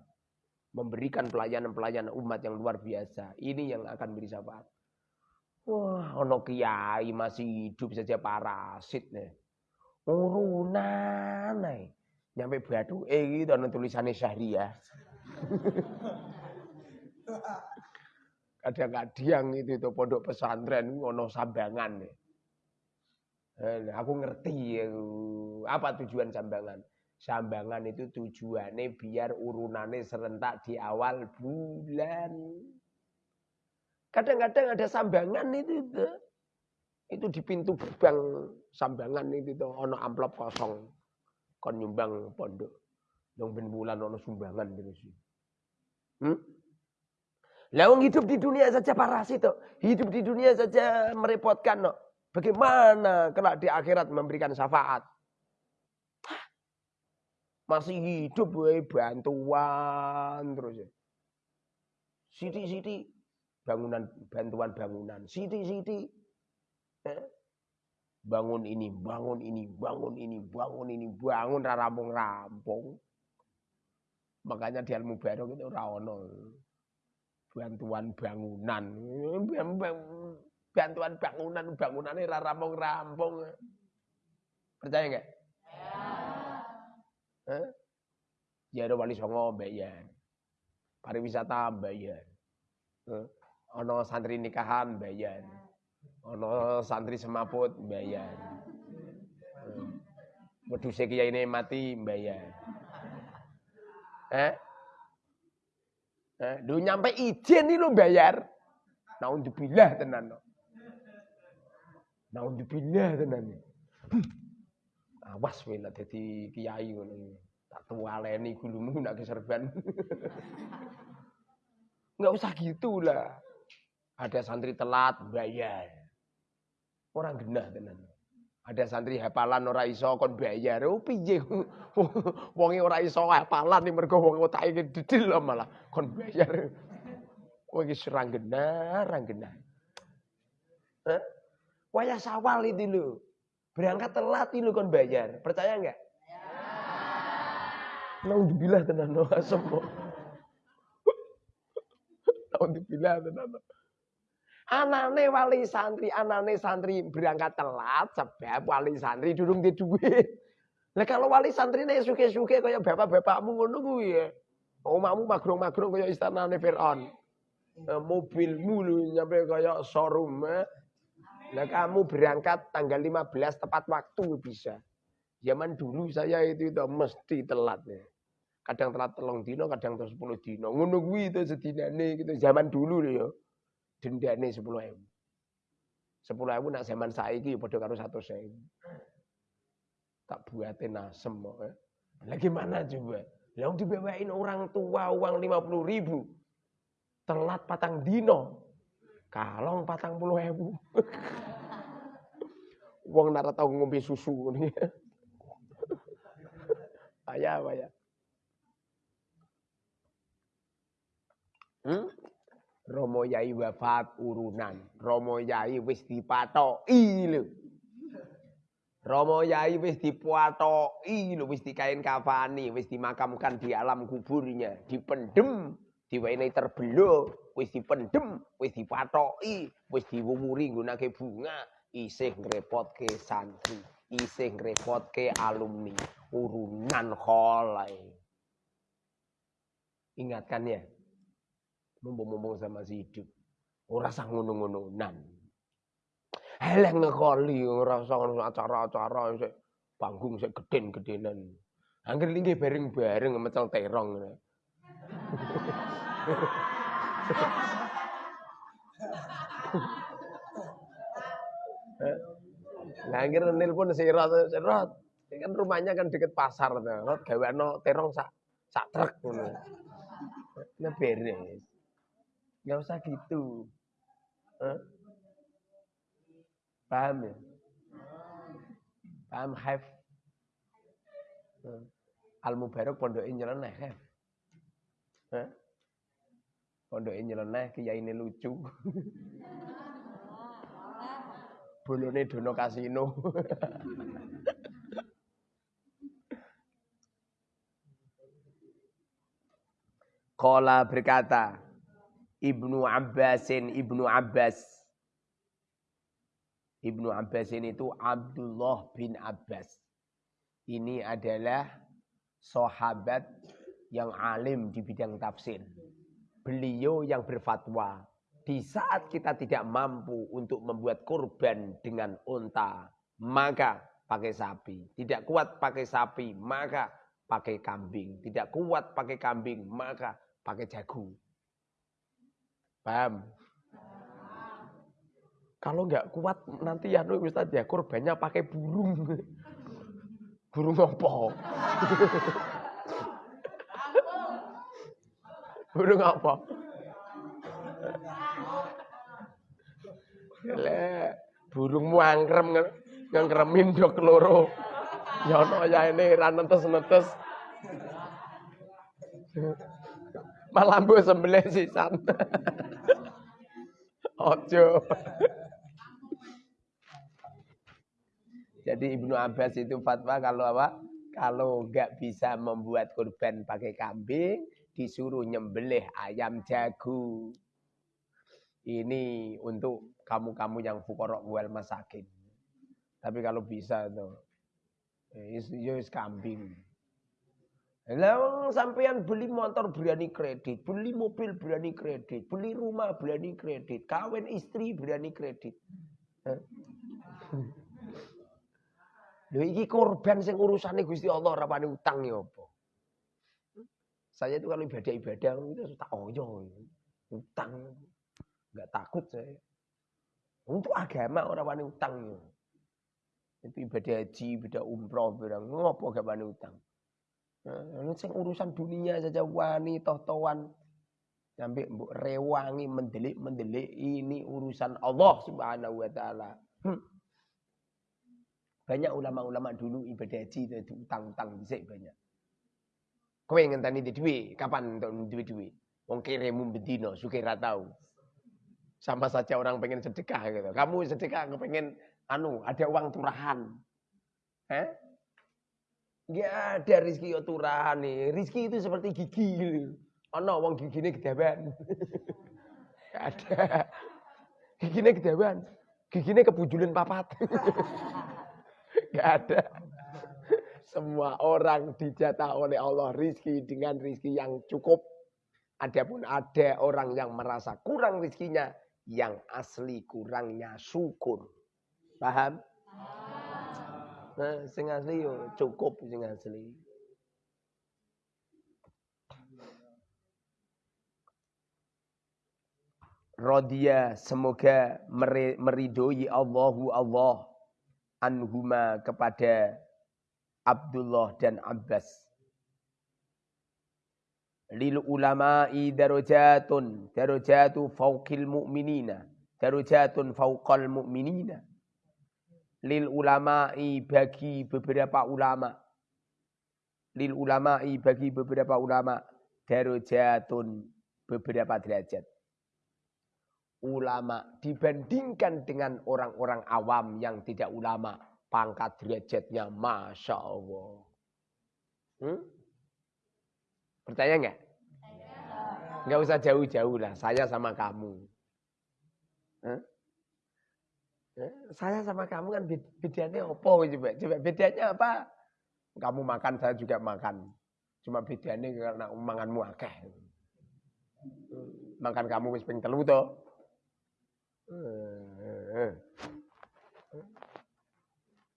memberikan pelayanan-pelayanan umat yang luar biasa. Ini yang akan beri syafaat. Wah, ono kiai masih hidup saja parasit nih. Urunan nih. Nyampe batu eh gitu ono tulisannya syahriah. Kadang-kadang itu itu pondok pesantren ono sambangan. Eh, aku ngerti ya, apa tujuan sambangan. Sambangan itu tujuannya biar urunannya serentak di awal bulan. Kadang-kadang ada sambangan itu, itu. Itu di pintu gerbang sambangan itu tuh ono amplop kosong. Kon nyumbang pondok. Dong ben bulan ono sumbangan terus. Hmm? Lawang hidup di dunia saja parasit tuh. Hidup di dunia saja merepotkan no. Bagaimana kelak di akhirat memberikan syafaat? Masih hidup we bantuan terus ya. Siti-siti bangunan bantuan bangunan. Siti-siti eh? Bangun ini, bangun ini, bangun ini, bangun ini, bangun rampung-rampung. Makanya di ilmu barok itu rawono bantuan bangunan. Bantuan bangunan, bangunannya rampung-rampung. Percaya enggak? Eh? Ya ada wali songo bayar. Pariwisata bayar. Eh? Ono santri nikahan bayar. Ono santri semaput bayar. Eh? Wedhuse kiai ini mati bayar. Eh? Eh, lu nyampe izin nih lu bayar. Naudzubillah tenan. Naudzubillah tenan. Awas kowe nek dadi kiai ngono. Tak tualeni gulumu nak keserban. Enggak usah gitu lah. Ada santri telat bayar. Orang genah tenan. Ada santri hafalan ora iso kon bayar. Oh piye? Wonge ora iso hafalan nih mergo wong otake dedil malah kon bayar. Oh iki serang genah, rang genah. Eh? Wayah sawal itu lho. Berangkat telat itu kon bayar. Percaya enggak? Ya. Naudzubillah tenan no semua. Naudzubillah tenan. Anane wali santri, anane santri berangkat telat sebab wali santri durung di duit. Lah kalau wali santri nih suke-suke kaya bapak-bapakmu ngono kuwi ya. Omahmu magrong-magrong kaya istanane Firaun. Eh, mobilmu lu nyampe kaya showroom. Nah kamu berangkat tanggal 15 tepat waktu bisa. Zaman dulu saya itu, itu mesti telat ya. Kadang telat telung dino, kadang terus 10 dino. Ngono kuwi itu sedinane gitu. Zaman dulu lho ya. Dendane 10 ewu. 10 ewu nak zaman saiki ya padha karo 100 ewu. Tak buatin nasem kok. Ya. Lah gimana coba? Dibawain orang tua uang 50 ribu. Telat patang dino. Kalong patang puluh ewu. Wong nara tau ngombe susu nih. Ayah, ayah. Hmm? Romo Yai wafat urunan. Romo Yai wis dipatoki lho. Romo Yai wis dipatoki lho, wis dikain kafani, wis dimakamkan di alam kuburnya, dipendem diwenehi terbelo, wis dipendem, wis dipatoki, wis diwuwuri nggunake bunga, isih ngrepotke santri, isih ngrepotke alumni, urunan kholai. Ingatkan ya, mumpung-mumpung sama si hidup. Ora sah ngono-ngononan. Eleh ngekoli ora usah acara-acara panggung sik geden-gedenan. Angger linggih bareng-bareng mecel terong. Nah, akhirnya nelpon sirat, sirat. Kan rumahnya kan deket pasar. Rot no terong sak sak truk ngono. Nah beres. Gak usah gitu. Huh? Paham ya? Paham have? Al Mubarak pondok nyeleneh have. Huh? Pondok nyeleneh kiai ini lucu. Bolone dono kasino. Kola berkata, Ibnu Abbasin, Ibnu Abbas. Ibnu Abbas ini itu Abdullah bin Abbas. Ini adalah sahabat yang alim di bidang tafsir. Beliau yang berfatwa. Di saat kita tidak mampu untuk membuat kurban dengan unta, maka pakai sapi. Tidak kuat pakai sapi, maka pakai kambing. Tidak kuat pakai kambing, maka pakai jagung. Paham? Kalau nggak kuat nanti ya nu Ustaz ya korbannya pakai burung. Burung apa? burung apa? Le, burung muangkrem ngangkremin dok loro. Ya ono ya ini ra netes-netes. Malah mbok sembelih sisan. Ojo. Jadi Ibnu Abbas itu fatwa kalau apa? Kalau nggak bisa membuat kurban pakai kambing, disuruh nyembelih ayam jago. Ini untuk kamu-kamu yang fukorok wal masakin. Tapi kalau bisa tuh, ya, ya kambing. Lah sampean beli motor berani kredit, beli mobil berani kredit, beli rumah berani kredit, kawin istri berani kredit. Lho iki korban sing urusane Gusti Allah ora wani utang ya apa? Saya itu kalau ibadah-ibadah itu tak oyo. Utang. Enggak takut saya. Untuk agama orang wani utang ya. Itu ibadah haji, ibadah umroh, barang ngopo gak wani utang. Nah, sing urusan dunia saja wani toh-tohan sampai mbok rewangi mendelik-mendelik ini urusan Allah Subhanahu wa taala. Hmm. Banyak ulama-ulama dulu ibadah haji itu utang-utang dhisik banyak. Kowe ngenteni di duit, kapan untuk duit duit? Wong kiremu bedino, suke ra tahu. Sama saja orang pengen sedekah gitu. Kamu sedekah pengen anu ada uang turahan. Eh? Ya ada rizki oturahan nih. Rizki itu seperti gigi. Oh no, wong gigine gedawan. ada. Gigine gedawan. Gigine kebujulin papat. Gak ada. Semua orang dijatah oleh Allah rizki dengan rizki yang cukup. Adapun ada orang yang merasa kurang rizkinya, yang asli kurangnya syukur. Paham? Nah, sing asli yo cukup sing asli. Rodia semoga meridoi Allahu Allah anhuma kepada Abdullah dan Abbas. Lil ulama'i darajatun darajatu fawqil mu'minina darajatun fawqal mu'minina lil ulama'i bagi beberapa ulama. Lil ulama'i bagi beberapa ulama. Darajatun beberapa derajat. Ulama dibandingkan dengan orang-orang awam yang tidak ulama. Pangkat derajatnya masya Allah. Hmm? percaya nggak? Enggak usah jauh-jauh lah, saya sama kamu. Hah? Saya sama kamu kan bedanya apa coba? Coba bedanya apa? Kamu makan, saya juga makan. Cuma bedanya karena manganmu akeh. Makan kamu wis ping telu to.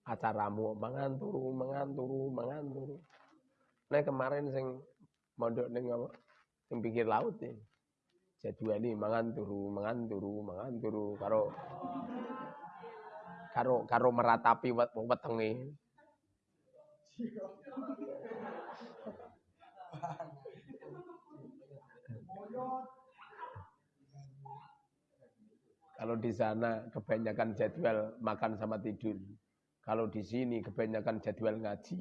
Acaramu mangan turu, mangan turu, mangan turu. Nah kemarin sing mondok ning apa? Sing pinggir laut ya. Jadwali mangan turu, mangan turu, mangan turu karo karo karo meratapi wetenge. Kalau di sana kebanyakan jadwal makan sama tidur. Kalau di sini kebanyakan jadwal ngaji.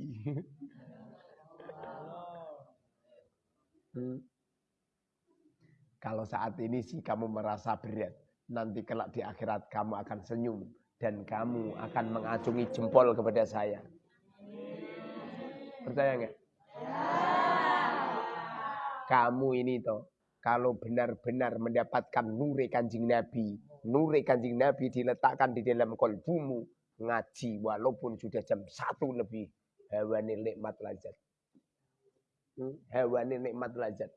hmm. Kalau saat ini sih kamu merasa berat, nanti kelak di akhirat kamu akan senyum dan kamu akan mengacungi jempol kepada saya. Percaya nggak? Kamu ini toh, kalau benar-benar mendapatkan nuri kanjeng Nabi, nuri kanjeng Nabi diletakkan di dalam kolbumu, ngaji walaupun sudah jam satu lebih, hewani nikmat lazat. Hmm? Hewani nikmat lazat.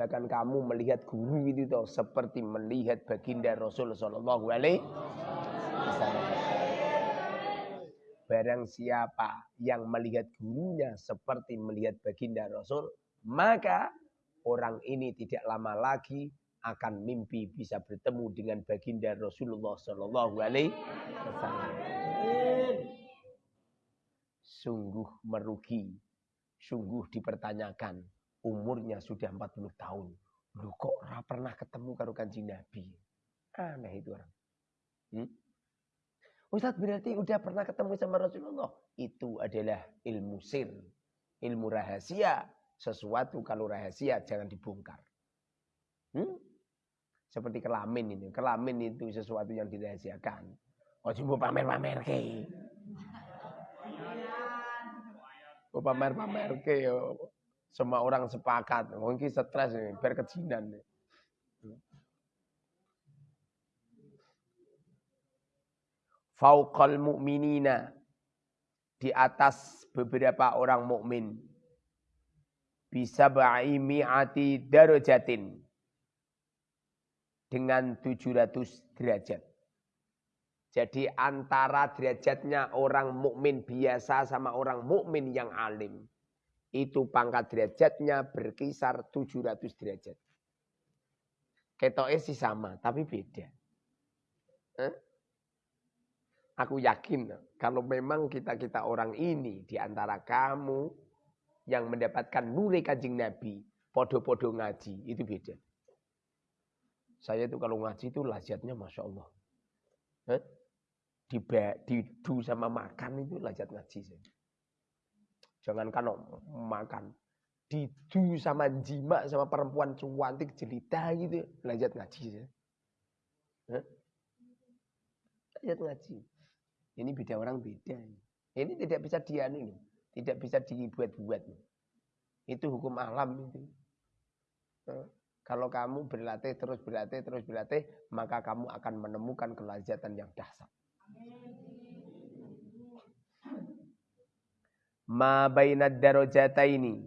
Bahkan kamu melihat guru itu toh seperti melihat baginda Rasul. Barang siapa yang melihat gurunya seperti melihat baginda Rasul, maka orang ini tidak lama lagi akan mimpi bisa bertemu dengan baginda Rasulullah Shallallahu Alaihi Wasallam. Sungguh merugi, sungguh dipertanyakan. Umurnya sudah 40 tahun. Lu kok pernah ketemu karo kanjeng Nabi? Aneh itu orang. Hmm? Ustaz berarti udah pernah ketemu sama Rasulullah. Itu adalah ilmu sir. Ilmu rahasia. Sesuatu kalau rahasia jangan dibongkar. Hmm? Seperti kelamin ini. Kelamin itu sesuatu yang dirahasiakan. Oh cuma pamer-pamer ke. Oh pamer-pamer ke. Semua orang sepakat. Mungkin stres. Biar kejinan. Fauqal mu'minina di atas beberapa orang mukmin bisa mi'ati darajatin dengan 700 derajat. Jadi antara derajatnya orang mukmin biasa sama orang mukmin yang alim itu pangkat derajatnya berkisar 700 derajat. Ketoknya sih sama, tapi beda. Eh? Aku yakin kalau memang kita-kita orang ini di antara kamu yang mendapatkan nuri kanjeng Nabi, podo-podo ngaji, itu beda. Saya itu kalau ngaji itu lazatnya Masya Allah. Eh? Di, du sama makan itu lazat ngaji. Saya. Jangan kan makan. du sama jima sama perempuan cantik jelita gitu. Lazat ngaji. Saya. Lazat ngaji. Ini beda orang beda. Ini tidak bisa dianu tidak bisa dibuat-buat. Itu hukum alam itu. Nah, kalau kamu berlatih terus berlatih terus berlatih, maka kamu akan menemukan kelazatan yang dahsyat. Ma bainad darajataini.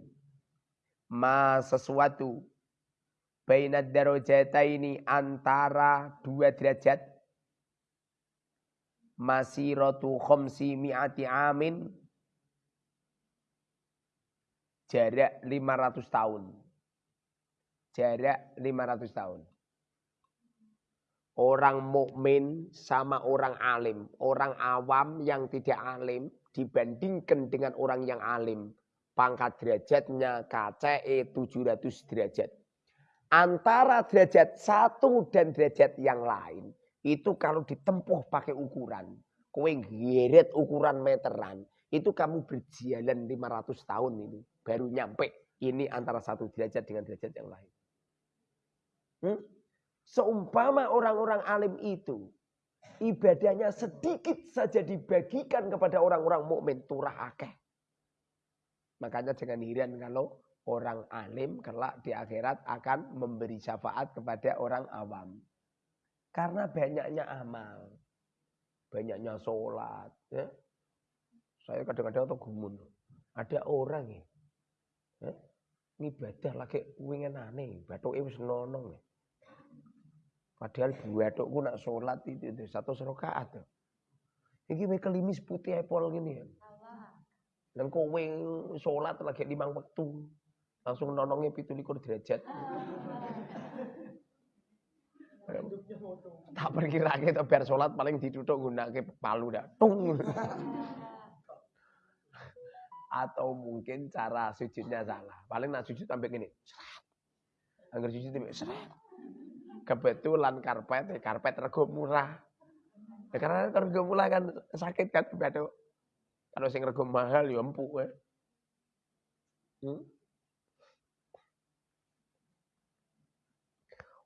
Ma sesuatu bainad darajataini antara dua derajat masiratu khomsi mi'ati amin jarak 500 tahun. Jarak 500 tahun. Orang mukmin sama orang alim, orang awam yang tidak alim dibandingkan dengan orang yang alim, pangkat derajatnya KCE 700 derajat. Antara derajat satu dan derajat yang lain itu kalau ditempuh pakai ukuran, kowe ngeret ukuran meteran, itu kamu berjalan 500 tahun ini baru nyampe ini antara satu derajat dengan derajat yang lain. Hmm? Seumpama orang-orang alim itu ibadahnya sedikit saja dibagikan kepada orang-orang mukmin turah akeh. Makanya jangan heran kalau orang alim kelak di akhirat akan memberi syafaat kepada orang awam. Karena banyaknya amal. Banyaknya sholat. Ya. Saya kadang-kadang tuh gumun. Ada orang ya. ya ibadah lagi wingin aneh. Batuk itu senonong ya. Padahal batukku nak sholat itu, itu satu serokaat. Ya. Ini kelimis putih apel gini ya. Dan kowe sholat lagi limang waktu. Langsung nonongnya pitu likur derajat. tak perkirake to biar sholat paling ditutup gunake palu dah. Tung. Atau mungkin cara sujudnya salah. Paling nak sujud sampai gini. Angger sujud sampai seret. Kebetulan karpet, karpet rego murah. Ya, karena rego murah kan sakit kan batuk. Kalau sing rego mahal ya empuk ya. Hmm?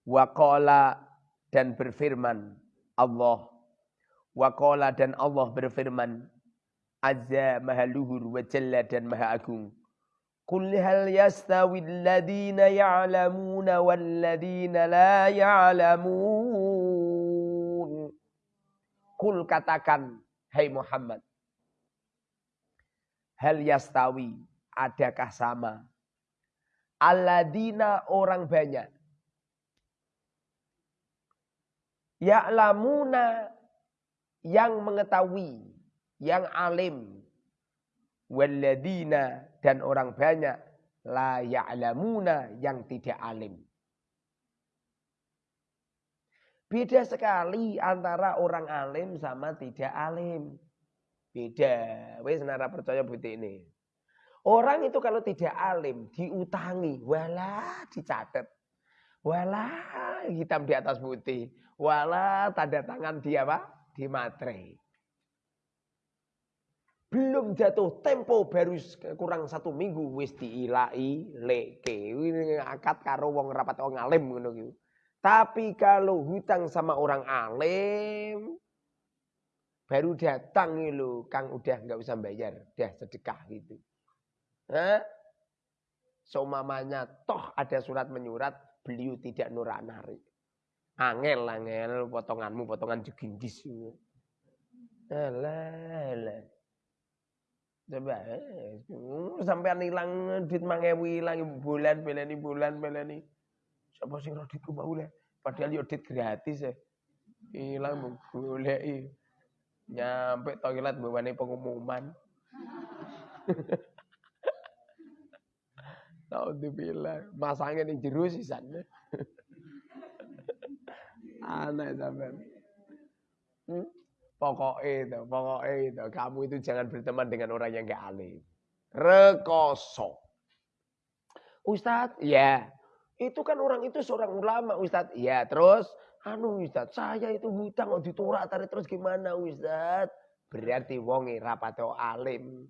Waqala dan berfirman Allah. Waqala dan Allah berfirman. Azza maha luhur wa jalla dan maha agung. Qul hal yastawi alladhina ya'lamuna walladhina la ya'lamun. Kul katakan, hai Muhammad. Hal yastawi, adakah sama? Alladina orang banyak Ya'lamuna yang mengetahui, yang alim. Walladina dan orang banyak la ya'lamuna yang tidak alim. Beda sekali antara orang alim sama tidak alim. Beda. Wes nara percaya bukti ini. Orang itu kalau tidak alim diutangi, walah dicatat. Walah hitam di atas putih. Wala tanda tangan dia apa? Di matre. Belum jatuh tempo baru kurang satu minggu wis diilai leke. Ini akad karo wong rapat wong alim ngono gitu. Tapi kalau hutang sama orang alim baru datang lo Kang udah nggak usah bayar, udah sedekah gitu. Hah? So mamanya toh ada surat menyurat beliau tidak nurak narik. Angel angel potonganmu potongan jegindis. Alah, alah. Coba eh, sampai hilang duit mangewi hilang bulan belani bulan belani. Siapa sing roh duitku mau lah. Padahal yo duit gratis ya. Hilang golek Nyampe toilet bawane pengumuman. Tahu dibilang masangnya ning jero sisan. Aneh sampean. Hmm? Pokoknya itu, pokoknya itu. Kamu itu jangan berteman dengan orang yang gak alim. Rekoso. Ustadz, ya. Itu kan orang itu seorang ulama Ustadz. Ya, terus. Anu Ustadz, saya itu hutang mau diturak tarik terus gimana Ustadz? Berarti wongi rapateo alim.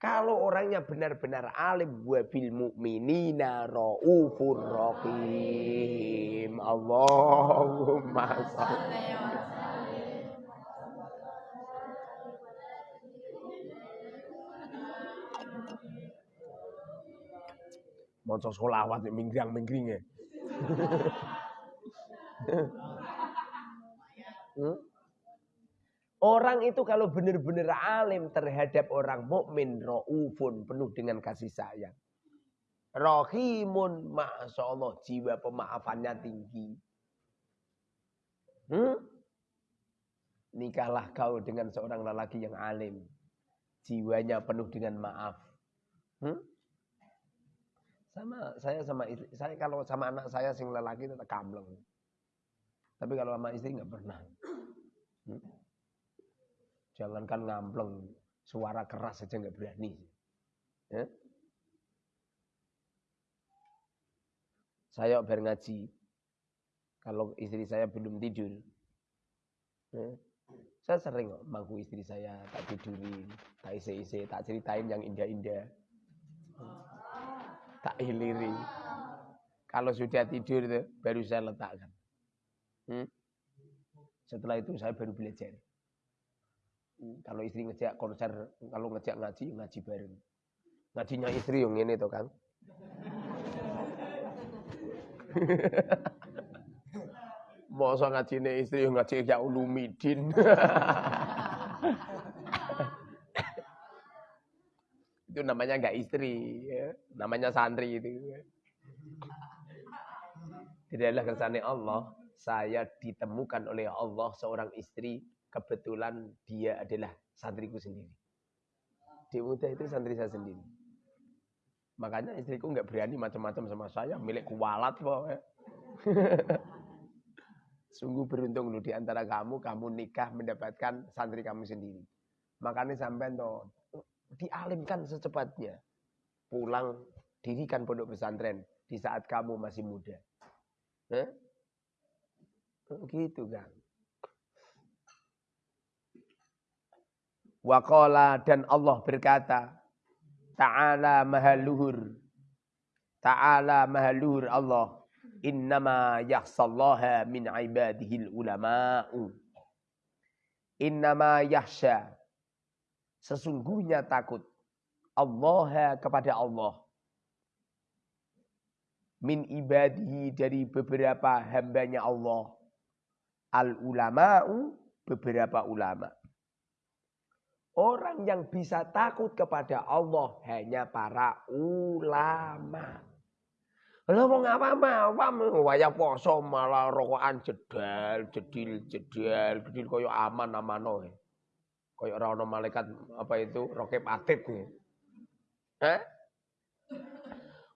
Kalau orangnya benar-benar alim, wabil mu'minina ra'ufur rahim. Allahumma salli. Maca solawat minggrang-minggring ya. hmm? Orang itu kalau benar-benar alim terhadap orang mukmin raufun penuh dengan kasih sayang. Rahimun, masya Allah, jiwa pemaafannya tinggi. Hmm? Nikahlah kau dengan seorang lelaki yang alim. Jiwanya penuh dengan maaf. Hmm? Sama saya sama istri, saya kalau sama anak saya sing lelaki tetap kamleng. Tapi kalau sama istri nggak pernah. Hmm? Jangankan ngampleng, suara keras saja nggak berani. Ya? Saya ber ngaji, kalau istri saya belum tidur, ya, saya sering mangku istri saya, tak tidurin, tak isi-isi, tak ceritain yang indah-indah. Tak hiliri. Kalau sudah tidur baru saya letakkan. Hmm? Setelah itu saya baru belajar. Kalau istri ngejak konser, kalau ngejak ngaji, ngaji bareng. Ngajinya istri yang ini tuh kan. Masa ngajine istri ngaji ya ulumidin. itu namanya enggak istri, ya. namanya santri itu. Tidaklah kersane Allah, saya ditemukan oleh Allah seorang istri, kebetulan dia adalah santriku sendiri. Di muda itu santri saya sendiri. Makanya istriku nggak berani macam-macam sama saya, milik kualat kok. Sungguh beruntung lu di antara kamu, kamu nikah mendapatkan santri kamu sendiri. Makanya sampai tuh dialimkan secepatnya. Pulang dirikan pondok pesantren di saat kamu masih muda. Eh? Gitu kan. Waqala dan Allah berkata, Ta'ala mahaluhur. Ta'ala mahaluhur Allah. Innama yahsallaha min ibadihil ulama'u. Innama yahsya. Sesungguhnya takut. Allah kepada Allah. Min ibadihi dari beberapa hambanya Allah. Al ulama'u beberapa ulama. Orang yang bisa takut kepada Allah hanya para ulama. Lah wong awam-awam waya poso malah rokokan jedal, jedil, jedal, jedil koyo aman amano. Koyo ora ana malaikat apa itu rokep atid nih. Hah?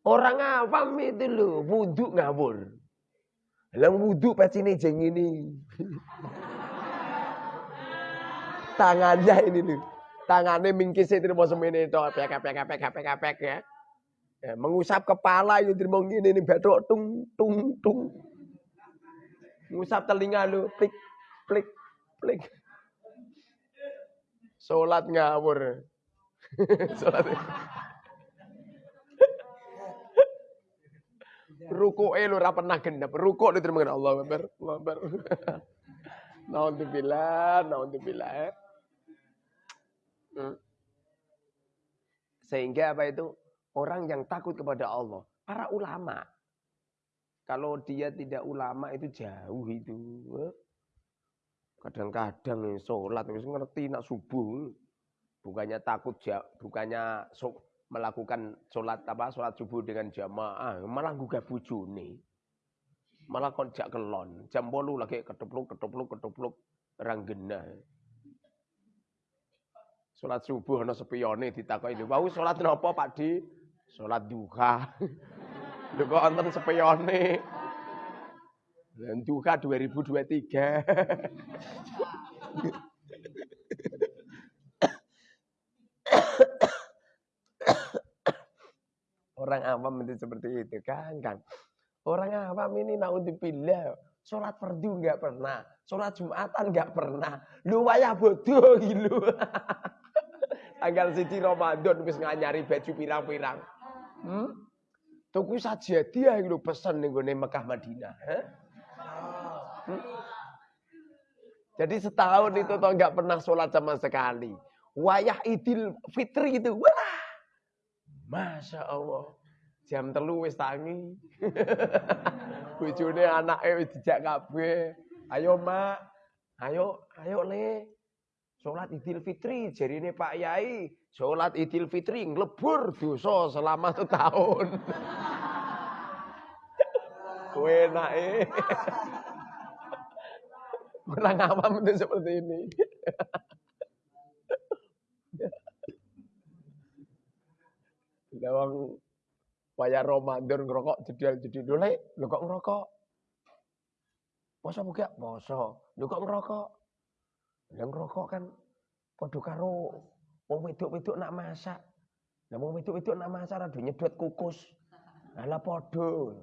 Orang awam itu loh, wudhu ngawur. Lah wudhu pecine jeng ini. Tangannya ini loh. Tangannya itu mau semene itu, pek pek pek pek pek ya. ya. Mengusap kepala itu terima gini ini betok tung tung tung. Ngusap telinga lu, plik plik plik. Salat ngawur. Salat. Ruku lu ora pernah gendap. Ruku diterima Allah Akbar. Allah Akbar. Naudzubillah, naudzubillah. Hmm. Sehingga apa itu? Orang yang takut kepada Allah. Para ulama. Kalau dia tidak ulama itu jauh itu. Kadang-kadang sholat ngerti nak subuh. Bukannya takut, bukannya melakukan sholat apa sholat subuh dengan jamaah, malah gugah bujune. Malah kon jak kelon. Jam bolu lagi ketupluk, ketupluk, ketupluk, ranggena. Salat subuh ana sepiyone ditakoki lho, "Wau salat napa, Pak Di?" Salat duha. Lho kok wonten sepiyone. Dan duha 2023. Orang awam itu seperti itu kan, kan. Orang awam ini naudzubillah, sholat fardu nggak pernah, sholat jumatan nggak pernah. Lu wayah bodoh gitu. Tanggal siji Ramadan wis nganyari baju pirang-pirang. Hmm? Tuku saja dia lho pesen ning gone Mekah Madinah. Hmm? Jadi setahun itu toh nggak pernah sholat sama sekali. Wayah Idul Fitri itu, wah, masya Allah. Jam telu wis tangi. Bojone anake wis dijak kabeh. Ayo, Mak. Ayo, ayo Le. Sholat Idul Fitri, jadi ini Pak Yai, sholat Idul Fitri ngelebur dosa selama setahun. Kue naik. Orang awam itu seperti ini. Lawang waya Ramadan ngerokok jedal jadi dole, lu kok ngerokok? Poso buka, poso. Lu kok ngerokok? Yang rokok kan padha karo wong wedok-wedok nak masak. Lah wong wedok-wedok nak masak rada nyedot kukus. Lah padha.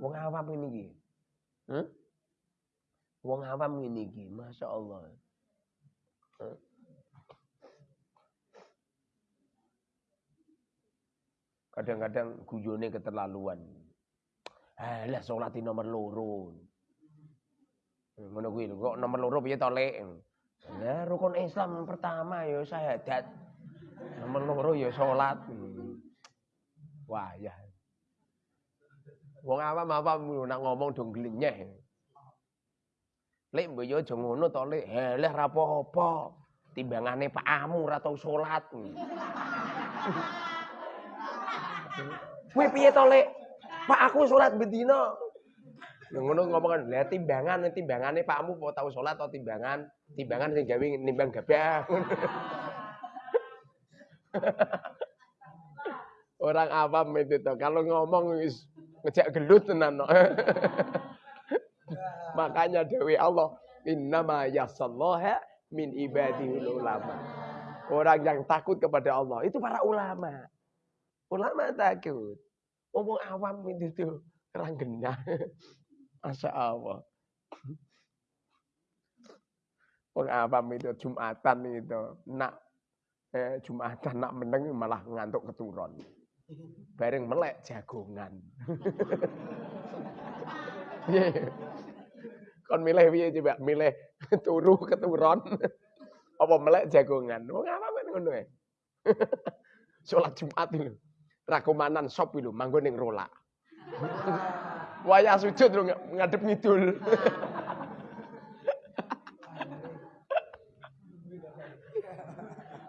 Wong awam ini iki. Hmm? Wong awam ini iki, Masya Allah. Kadang-kadang guyone keterlaluan. Alah salati nomor loro. Ngono kuwi kok nomor loro piye to, Lek? Nah, rukun Islam pertama ya syahadat. Nomor loro ya salat. Wah, ya. Wong awam apa nak ngomong dong gelinyeh. Lek mboyo aja ngono to, Lek. Heleh ra apa-apa. Timbangane Pak Amu ra tau salat. Kuwi piye to, Lek? Pak aku salat bedina. Yang ngono ngomong kan, lah timbangan timbangane Pakmu mau tahu salat atau timbangan? Timbangan sing gawe nimbang gabah. Orang awam itu tuh. Kalau ngomong ngejak gelut tenan. Makanya Dewi Allah, innama yasallaha min ibadihul ulama. Orang yang takut kepada Allah itu para ulama. Ulama takut. Ngomong awam itu tuh orang genah. Masya Allah. Wong awam itu Jumatan itu nak eh, Jumatan nak meneng malah ngantuk keturun. Bareng melek jagongan. Kon milih piye coba? Milih turu keturun apa melek jagongan? Wong awam kan ngono ya. Salat Jumat itu. Rakumanan sop itu manggon ning rolak. Wayah sujud ngadep ngidul.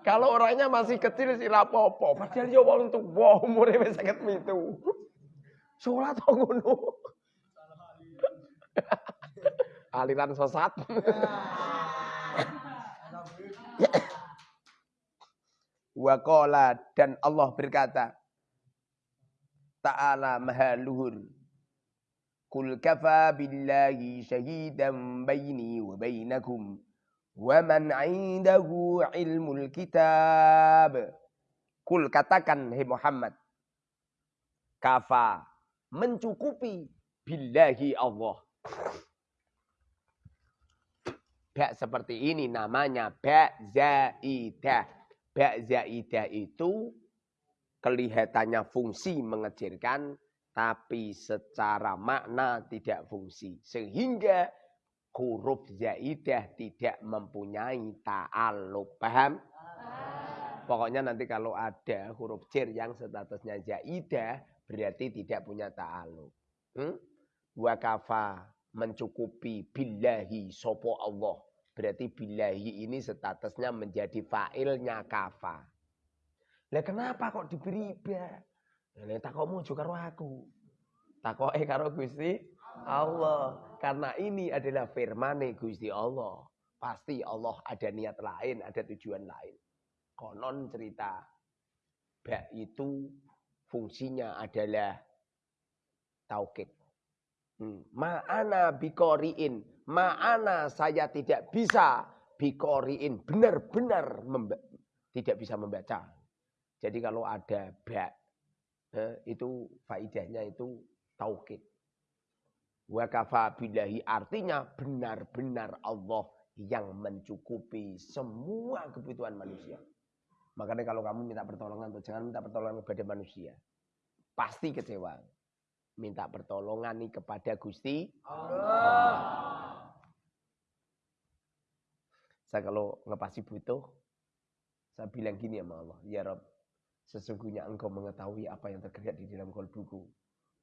Kalau orangnya masih kecil sih rapopo, padahal ya wong tuwa umure wis 57. Salat kok ngono. Aliran sesat. Waqala dan Allah berkata, Ta'ala maha luhur Kul kafa billahi syahidan baini wa bainakum wa man indahu ilmul kitab. Kul katakan hai Muhammad. Kafa mencukupi billahi Allah. Ba seperti ini namanya ba zaidah. Ba zaidah itu kelihatannya fungsi mengejirkan tapi secara makna tidak fungsi. Sehingga huruf zaidah tidak mempunyai ta'aluk. Paham? Pokoknya nanti kalau ada huruf cer yang statusnya zaidah, berarti tidak punya ta'aluk. Hmm? Wakafa mencukupi billahi sopo Allah. Berarti billahi ini statusnya menjadi fa'ilnya kafa. Lah kenapa kok diberi ba? Nek takokmu juga karo aku. Takoke karo Gusti Allah. Karena ini adalah firman Gusti Allah. Pasti Allah ada niat lain, ada tujuan lain. Konon cerita. Ba itu fungsinya adalah taukid. Hmm. Ma'ana bikoriin. Ma'ana saya tidak bisa bikoriin. Benar-benar tidak bisa membaca. Jadi kalau ada ba eh, itu faidahnya itu taukid. Wa artinya benar-benar Allah yang mencukupi semua kebutuhan manusia. Makanya kalau kamu minta pertolongan tuh jangan minta pertolongan kepada manusia. Pasti kecewa. Minta pertolongan nih kepada Gusti Allah. Saya kalau ngepasi butuh, saya bilang gini sama Allah, ya Rob, Sesungguhnya engkau mengetahui apa yang tergerak di dalam kolbuku.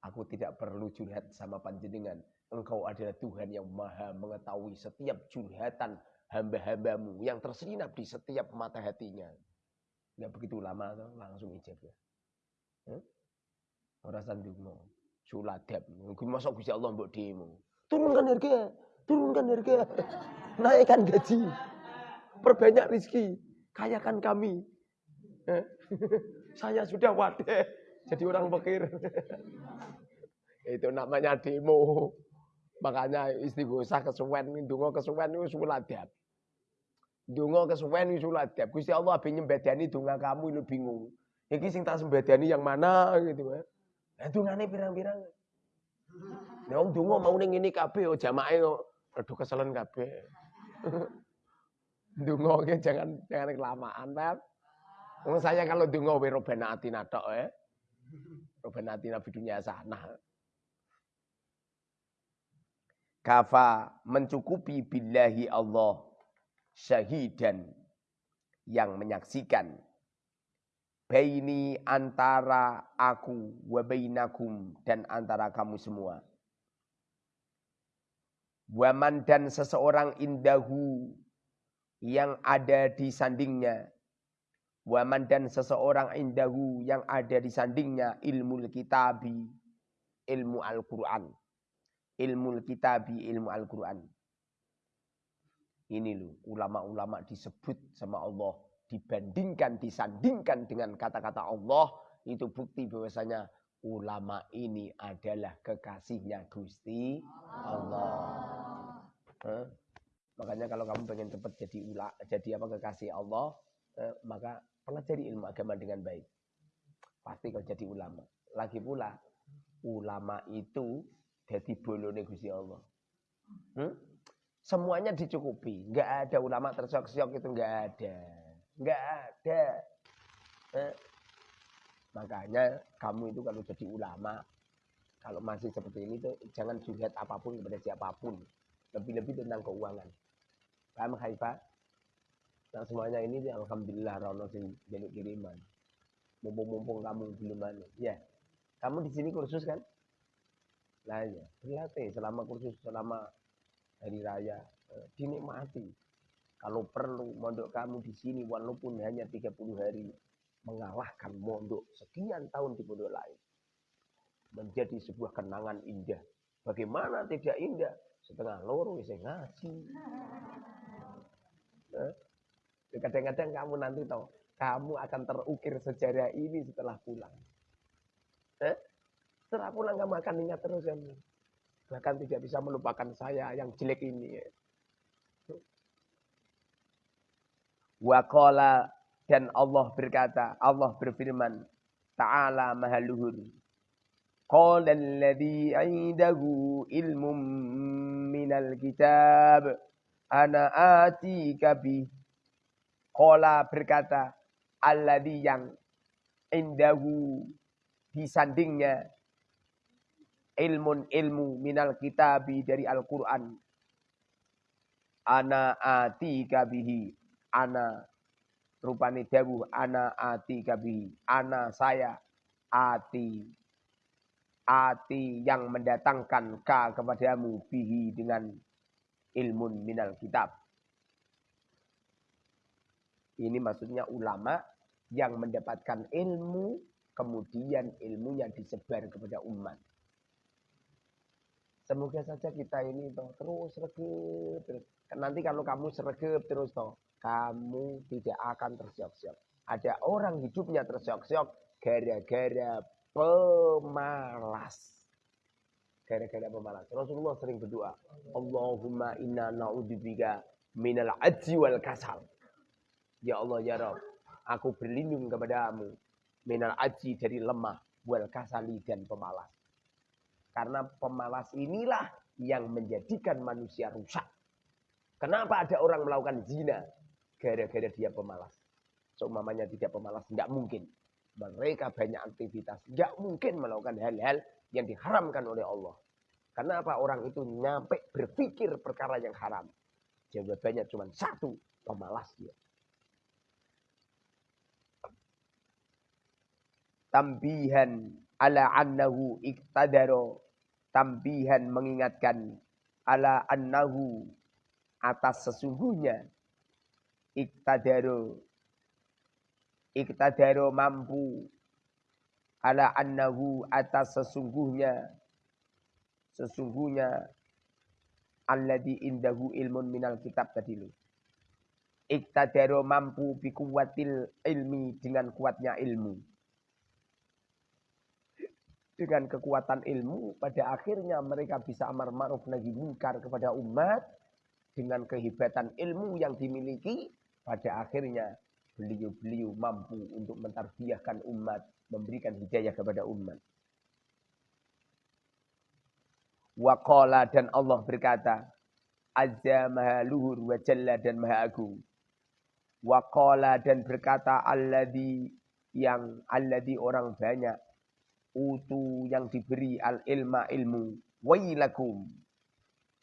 Aku tidak perlu curhat sama panjenengan. Engkau adalah Tuhan yang maha mengetahui setiap curhatan hamba-hambamu yang terselinap di setiap mata hatinya. Nggak begitu lama langsung ijab ya. Hmm? Orang sandungo, suladab. Mungkin masuk Gusti Allah mbok demo. Turunkan harga, turunkan harga. Naikkan gaji. Perbanyak rizki. Kayakan kami. Saya sudah wadah jadi orang pikir. Itu namanya demo. Makanya istighosa kesuwen, ndonga kesuwen itu suladab. Ndonga kesuwen itu suladab. Gusti Allah ben nyembadani donga kamu itu bingung. Iki sing tak sembadani yang mana gitu ya. Lah dongane pirang-pirang. Nek wong donga mau ning ngene kabeh oh jamaah kok rada keselen kabeh. Ndonga jangan jangan kelamaan, Pak. Wong saya kalau donga we robana atina tok ya. Robana atina dunia sana. Kafa mencukupi billahi Allah syahidan yang menyaksikan baini antara aku wa bainakum dan antara kamu semua. Waman dan seseorang indahu yang ada di sandingnya. Waman dan seseorang indahu yang ada di sandingnya ilmu kitabi, ilmu Al-Quran. Ilmu kitabi, ilmu Al-Quran. Ini loh, ulama-ulama disebut sama Allah. Dibandingkan, disandingkan dengan kata-kata Allah. Itu bukti bahwasanya ulama ini adalah kekasihnya Gusti Allah. Allah. Makanya kalau kamu pengen cepat jadi ula, jadi apa kekasih Allah, eh, maka pelajari ilmu agama dengan baik. Pasti kau jadi ulama. Lagi pula, ulama itu jadi bolone Gusti Allah. Hmm? Semuanya dicukupi. Enggak ada ulama tersiok-siok itu enggak ada. Enggak ada. Eh? Makanya kamu itu kalau jadi ulama, kalau masih seperti ini tuh jangan curhat apa pun kepada siapa pun. Lebih-lebih tentang keuangan. Paham Haifah? Nah semuanya ini alhamdulillah Rono sing jaluk kiriman. Mumpung-mumpung kamu belum mana. Ya. Kamu di sini kursus kan? Lah ya, berlatih selama kursus selama hari raya eh, dinikmati. Kalau perlu mondok kamu di sini walaupun hanya 30 hari mengalahkan mondok sekian tahun di pondok lain. Menjadi sebuah kenangan indah. Bagaimana tidak indah? Setengah loro saya ngaji. Eh? Kadang-kadang kamu nanti tahu, kamu akan terukir sejarah ini setelah pulang. Eh? Setelah pulang kamu akan ingat terus kamu. Bahkan tidak bisa melupakan saya yang jelek ini. Waqala dan Allah berkata, Allah berfirman, Ta'ala mahaluhur. Qala alladhi indahu ilmum minal kitab ana atika bi Kola berkata, Alladhi yang indahu disandingnya ilmun ilmu minal kitabi dari Al-Quran. Ana ati kabihi. Ana rupani dawuh ana ati kabihi. Ana saya ati ati yang mendatangkan ka kepadamu bihi dengan ilmun minal kitab. Ini maksudnya ulama yang mendapatkan ilmu, kemudian ilmunya disebar kepada umat. Semoga saja kita ini toh, terus terus. Nanti kalau kamu sergap terus toh, kamu tidak akan tersiok-siok. Ada orang hidupnya tersiok-siok gara-gara pemalas. Gara-gara pemalas. Rasulullah sering berdoa, Allahumma inna na'udzubika minal ajzi wal kasal. Ya Allah ya Rabb, aku berlindung kepadamu minal aji dari lemah, wal kasali dan pemalas. Karena pemalas inilah yang menjadikan manusia rusak. Kenapa ada orang melakukan zina? Gara-gara dia pemalas. Seumpamanya tidak pemalas, tidak mungkin. Mereka banyak aktivitas, tidak mungkin melakukan hal-hal yang diharamkan oleh Allah. Kenapa orang itu nyampe berpikir perkara yang haram? Jawabannya cuma satu, pemalas dia. tambihan ala annahu iktadaro tambihan mengingatkan ala annahu atas sesungguhnya. Iktadaro iktadaro mampu ala annahu atas sesungguhnya. Sesungguhnya alladhi indahu ilmun minal kitab tadi lu. Iktadaro mampu bikuwatil ilmi dengan kuatnya ilmu dengan kekuatan ilmu pada akhirnya mereka bisa amar ma'ruf nahi munkar kepada umat dengan kehebatan ilmu yang dimiliki pada akhirnya beliau-beliau mampu untuk mentarbiahkan umat memberikan hidayah kepada umat. Waqala dan Allah berkata Azza maha luhur wa jalla dan maha agung. Waqala dan berkata Alladhi yang Alladhi orang banyak utu yang diberi al ilma ilmu wailakum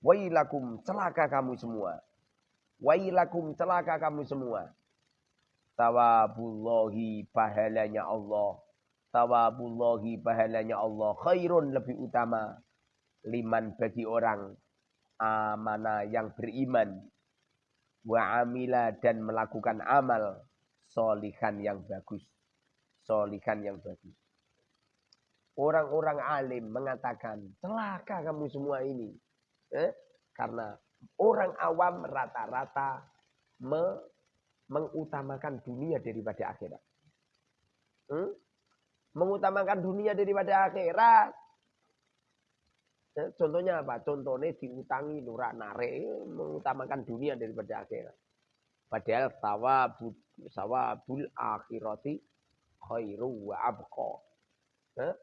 wailakum celaka kamu semua wailakum celaka kamu semua Sawabullahi pahalanya Allah. Sawabullahi pahalanya Allah. Khairun lebih utama. Liman bagi orang amana yang beriman. Wa amila dan melakukan amal. Solihan yang bagus. Solihan yang bagus. Orang-orang alim mengatakan, celaka kamu semua ini. Eh? Karena orang awam rata-rata me mengutamakan dunia daripada akhirat. Hmm? Mengutamakan dunia daripada akhirat. Eh, contohnya apa? Contohnya diutangi nurak nare mengutamakan dunia daripada akhirat. Padahal sawabul, sawabul akhirati khairu wa abqa. Eh?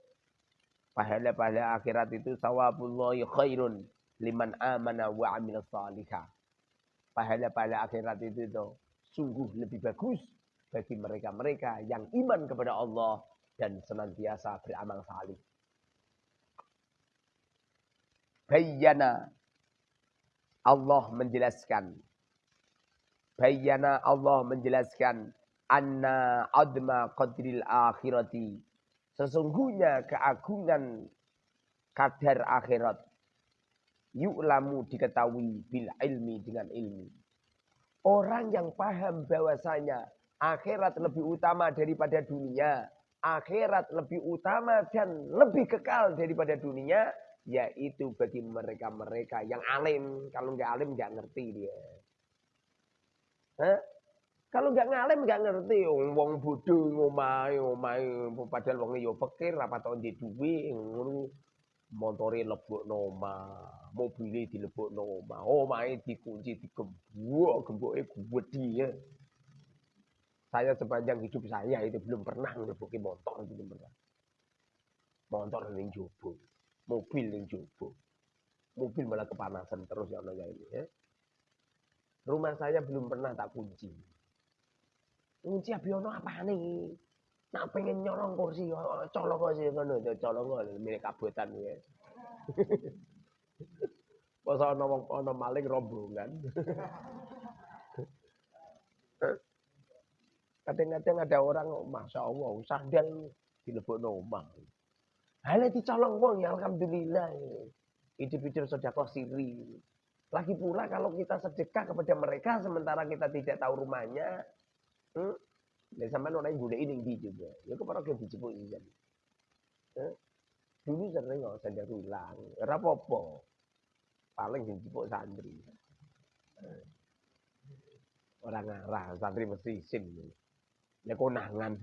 Pahala-pahala akhirat itu sawabullahi khairun liman amana wa amil salihah. Pahala-pahala akhirat itu, itu sungguh lebih bagus bagi mereka-mereka yang iman kepada Allah dan senantiasa beramal salih. Bayyana Allah menjelaskan. Bayyana Allah menjelaskan anna adma qadril akhirati. Sesungguhnya keagungan kadar akhirat. Yu'lamu diketahui bil ilmi dengan ilmu. Orang yang paham bahwasanya akhirat lebih utama daripada dunia, akhirat lebih utama dan lebih kekal daripada dunia, yaitu bagi mereka-mereka yang alim. Kalau nggak alim nggak ngerti dia. Hah? Kalau nggak ngalim nggak ngerti, wong wong ngomai ngomai, padahal wong yo pikir apa tau di duwe ngono motore noma, mobilnya dilebok noma, omahe dikunci digembok, gemboke gede ya. Saya sepanjang hidup saya itu belum pernah ngeleboki motor belum pernah. Motor ning jowo, mobil ning jowo. Mobil malah kepanasan terus ya Allah ini ya. Rumah saya belum pernah tak kunci. Kunci abiono apa nih? Nak pengen nyolong kursi, colong kursi ngono, colong milik kabutan ya. Pas ana wong ana maling rombongan. Kadang-kadang ada orang, Masya Allah, sandal dilebokno omah. Hanya dicolong wong ya Alhamdulillah. Hidup-hidup sedekah siri. Lagi pula kalau kita sedekah kepada mereka sementara kita tidak tahu rumahnya. Hmm? Dan sampai orang yang ini di juga. Ya kepada yang dijemput ini jadi. Hmm? Dulu sering nggak sadar ulang. Rapopo. Paling dijemput santri. Orang ngarah, santri mesti sim. Ya konangan.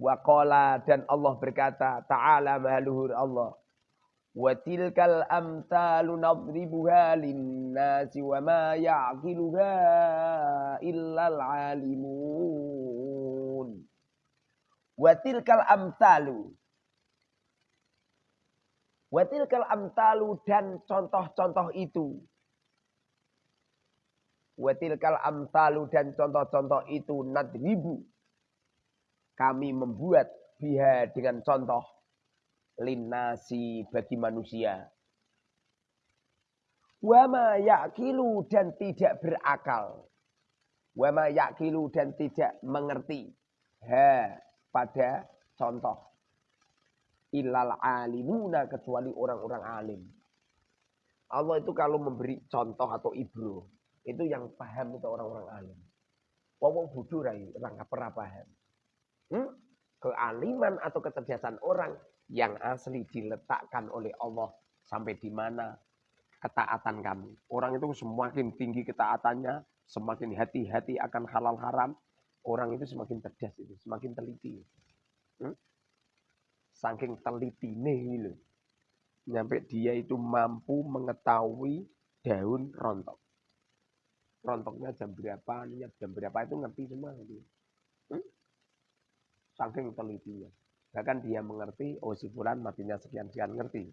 Waqala dan Allah berkata, Ta'ala mahaluhur Allah. Wa ma ya'qiluha illal alimun. Wa tilkal amtalu. Wa tilkal amtalu dan contoh-contoh itu. Wa tilkal amtalu dan contoh-contoh itu nadribu. Kami membuat biha dengan contoh linasi bagi manusia. Wama yakilu dan tidak berakal. Wama yakilu dan tidak mengerti. Ha pada contoh. Ilal alimuna kecuali orang-orang alim. Allah itu kalau memberi contoh atau ibro. Itu yang paham itu orang-orang alim. Wong bodoh rai, orang pernah paham. Hmm? Kealiman atau kecerdasan orang yang asli diletakkan oleh Allah sampai di mana ketaatan kamu. Orang itu semakin tinggi ketaatannya, semakin hati-hati akan halal haram, orang itu semakin cerdas itu, semakin teliti. Hmm? Saking teliti nih loh. Nyampe dia itu mampu mengetahui daun rontok. Rontoknya jam berapa, jam berapa itu ngerti semua. Hmm? Saking telitinya. Bahkan dia mengerti, oh si Fulan matinya sekian-sekian ngerti.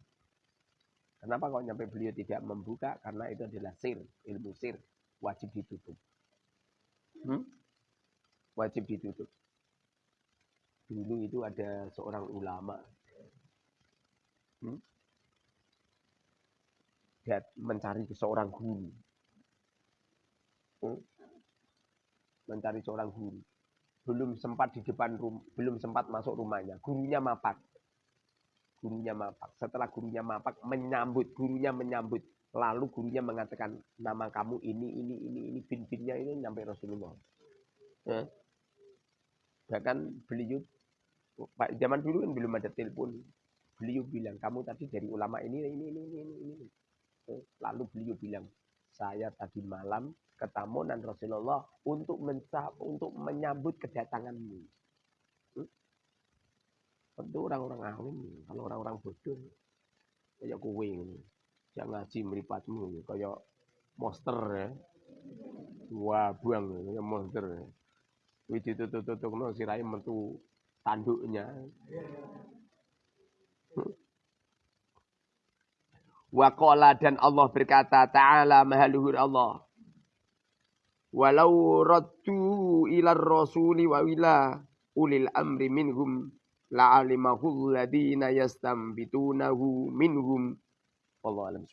Kenapa kok nyampe beliau tidak membuka? Karena itu adalah sir, ilmu sir. Wajib ditutup. Hmm? Wajib ditutup. Dulu itu ada seorang ulama. Hmm? mencari seorang guru. Hmm? Mencari seorang guru. Belum sempat di depan rumah, belum sempat masuk rumahnya. Gurunya mapak. Gurunya mapak. Setelah gurunya mapak, menyambut. Gurunya menyambut. Lalu gurunya mengatakan, nama kamu ini, ini, ini, ini, bin-binnya ini nyampe Rasulullah. Ya. Bahkan beliau, Pak zaman dulu kan belum ada telepon. Beliau bilang, kamu tadi dari ulama ini, ini, ini, ini, ini. Eh, lalu beliau bilang, saya tadi malam ketemu dan Rasulullah untuk mencap, untuk menyambut kedatanganmu. Hmm? Tentu orang-orang alim, kalau orang-orang bodoh, kayak kue ini. Jangan ngaji meripatmu, kayak monster ya. Wah, buang, kayak monster. Wih tutup-tutup, no, sirai mentu tanduknya. Hmm? Waqala dan Allah berkata ta'ala mahaluhur Allah. Walau raddu ila rasuli wa ulil amri minhum la'alimahu alladhina yastambitunahu minhum. Allah alam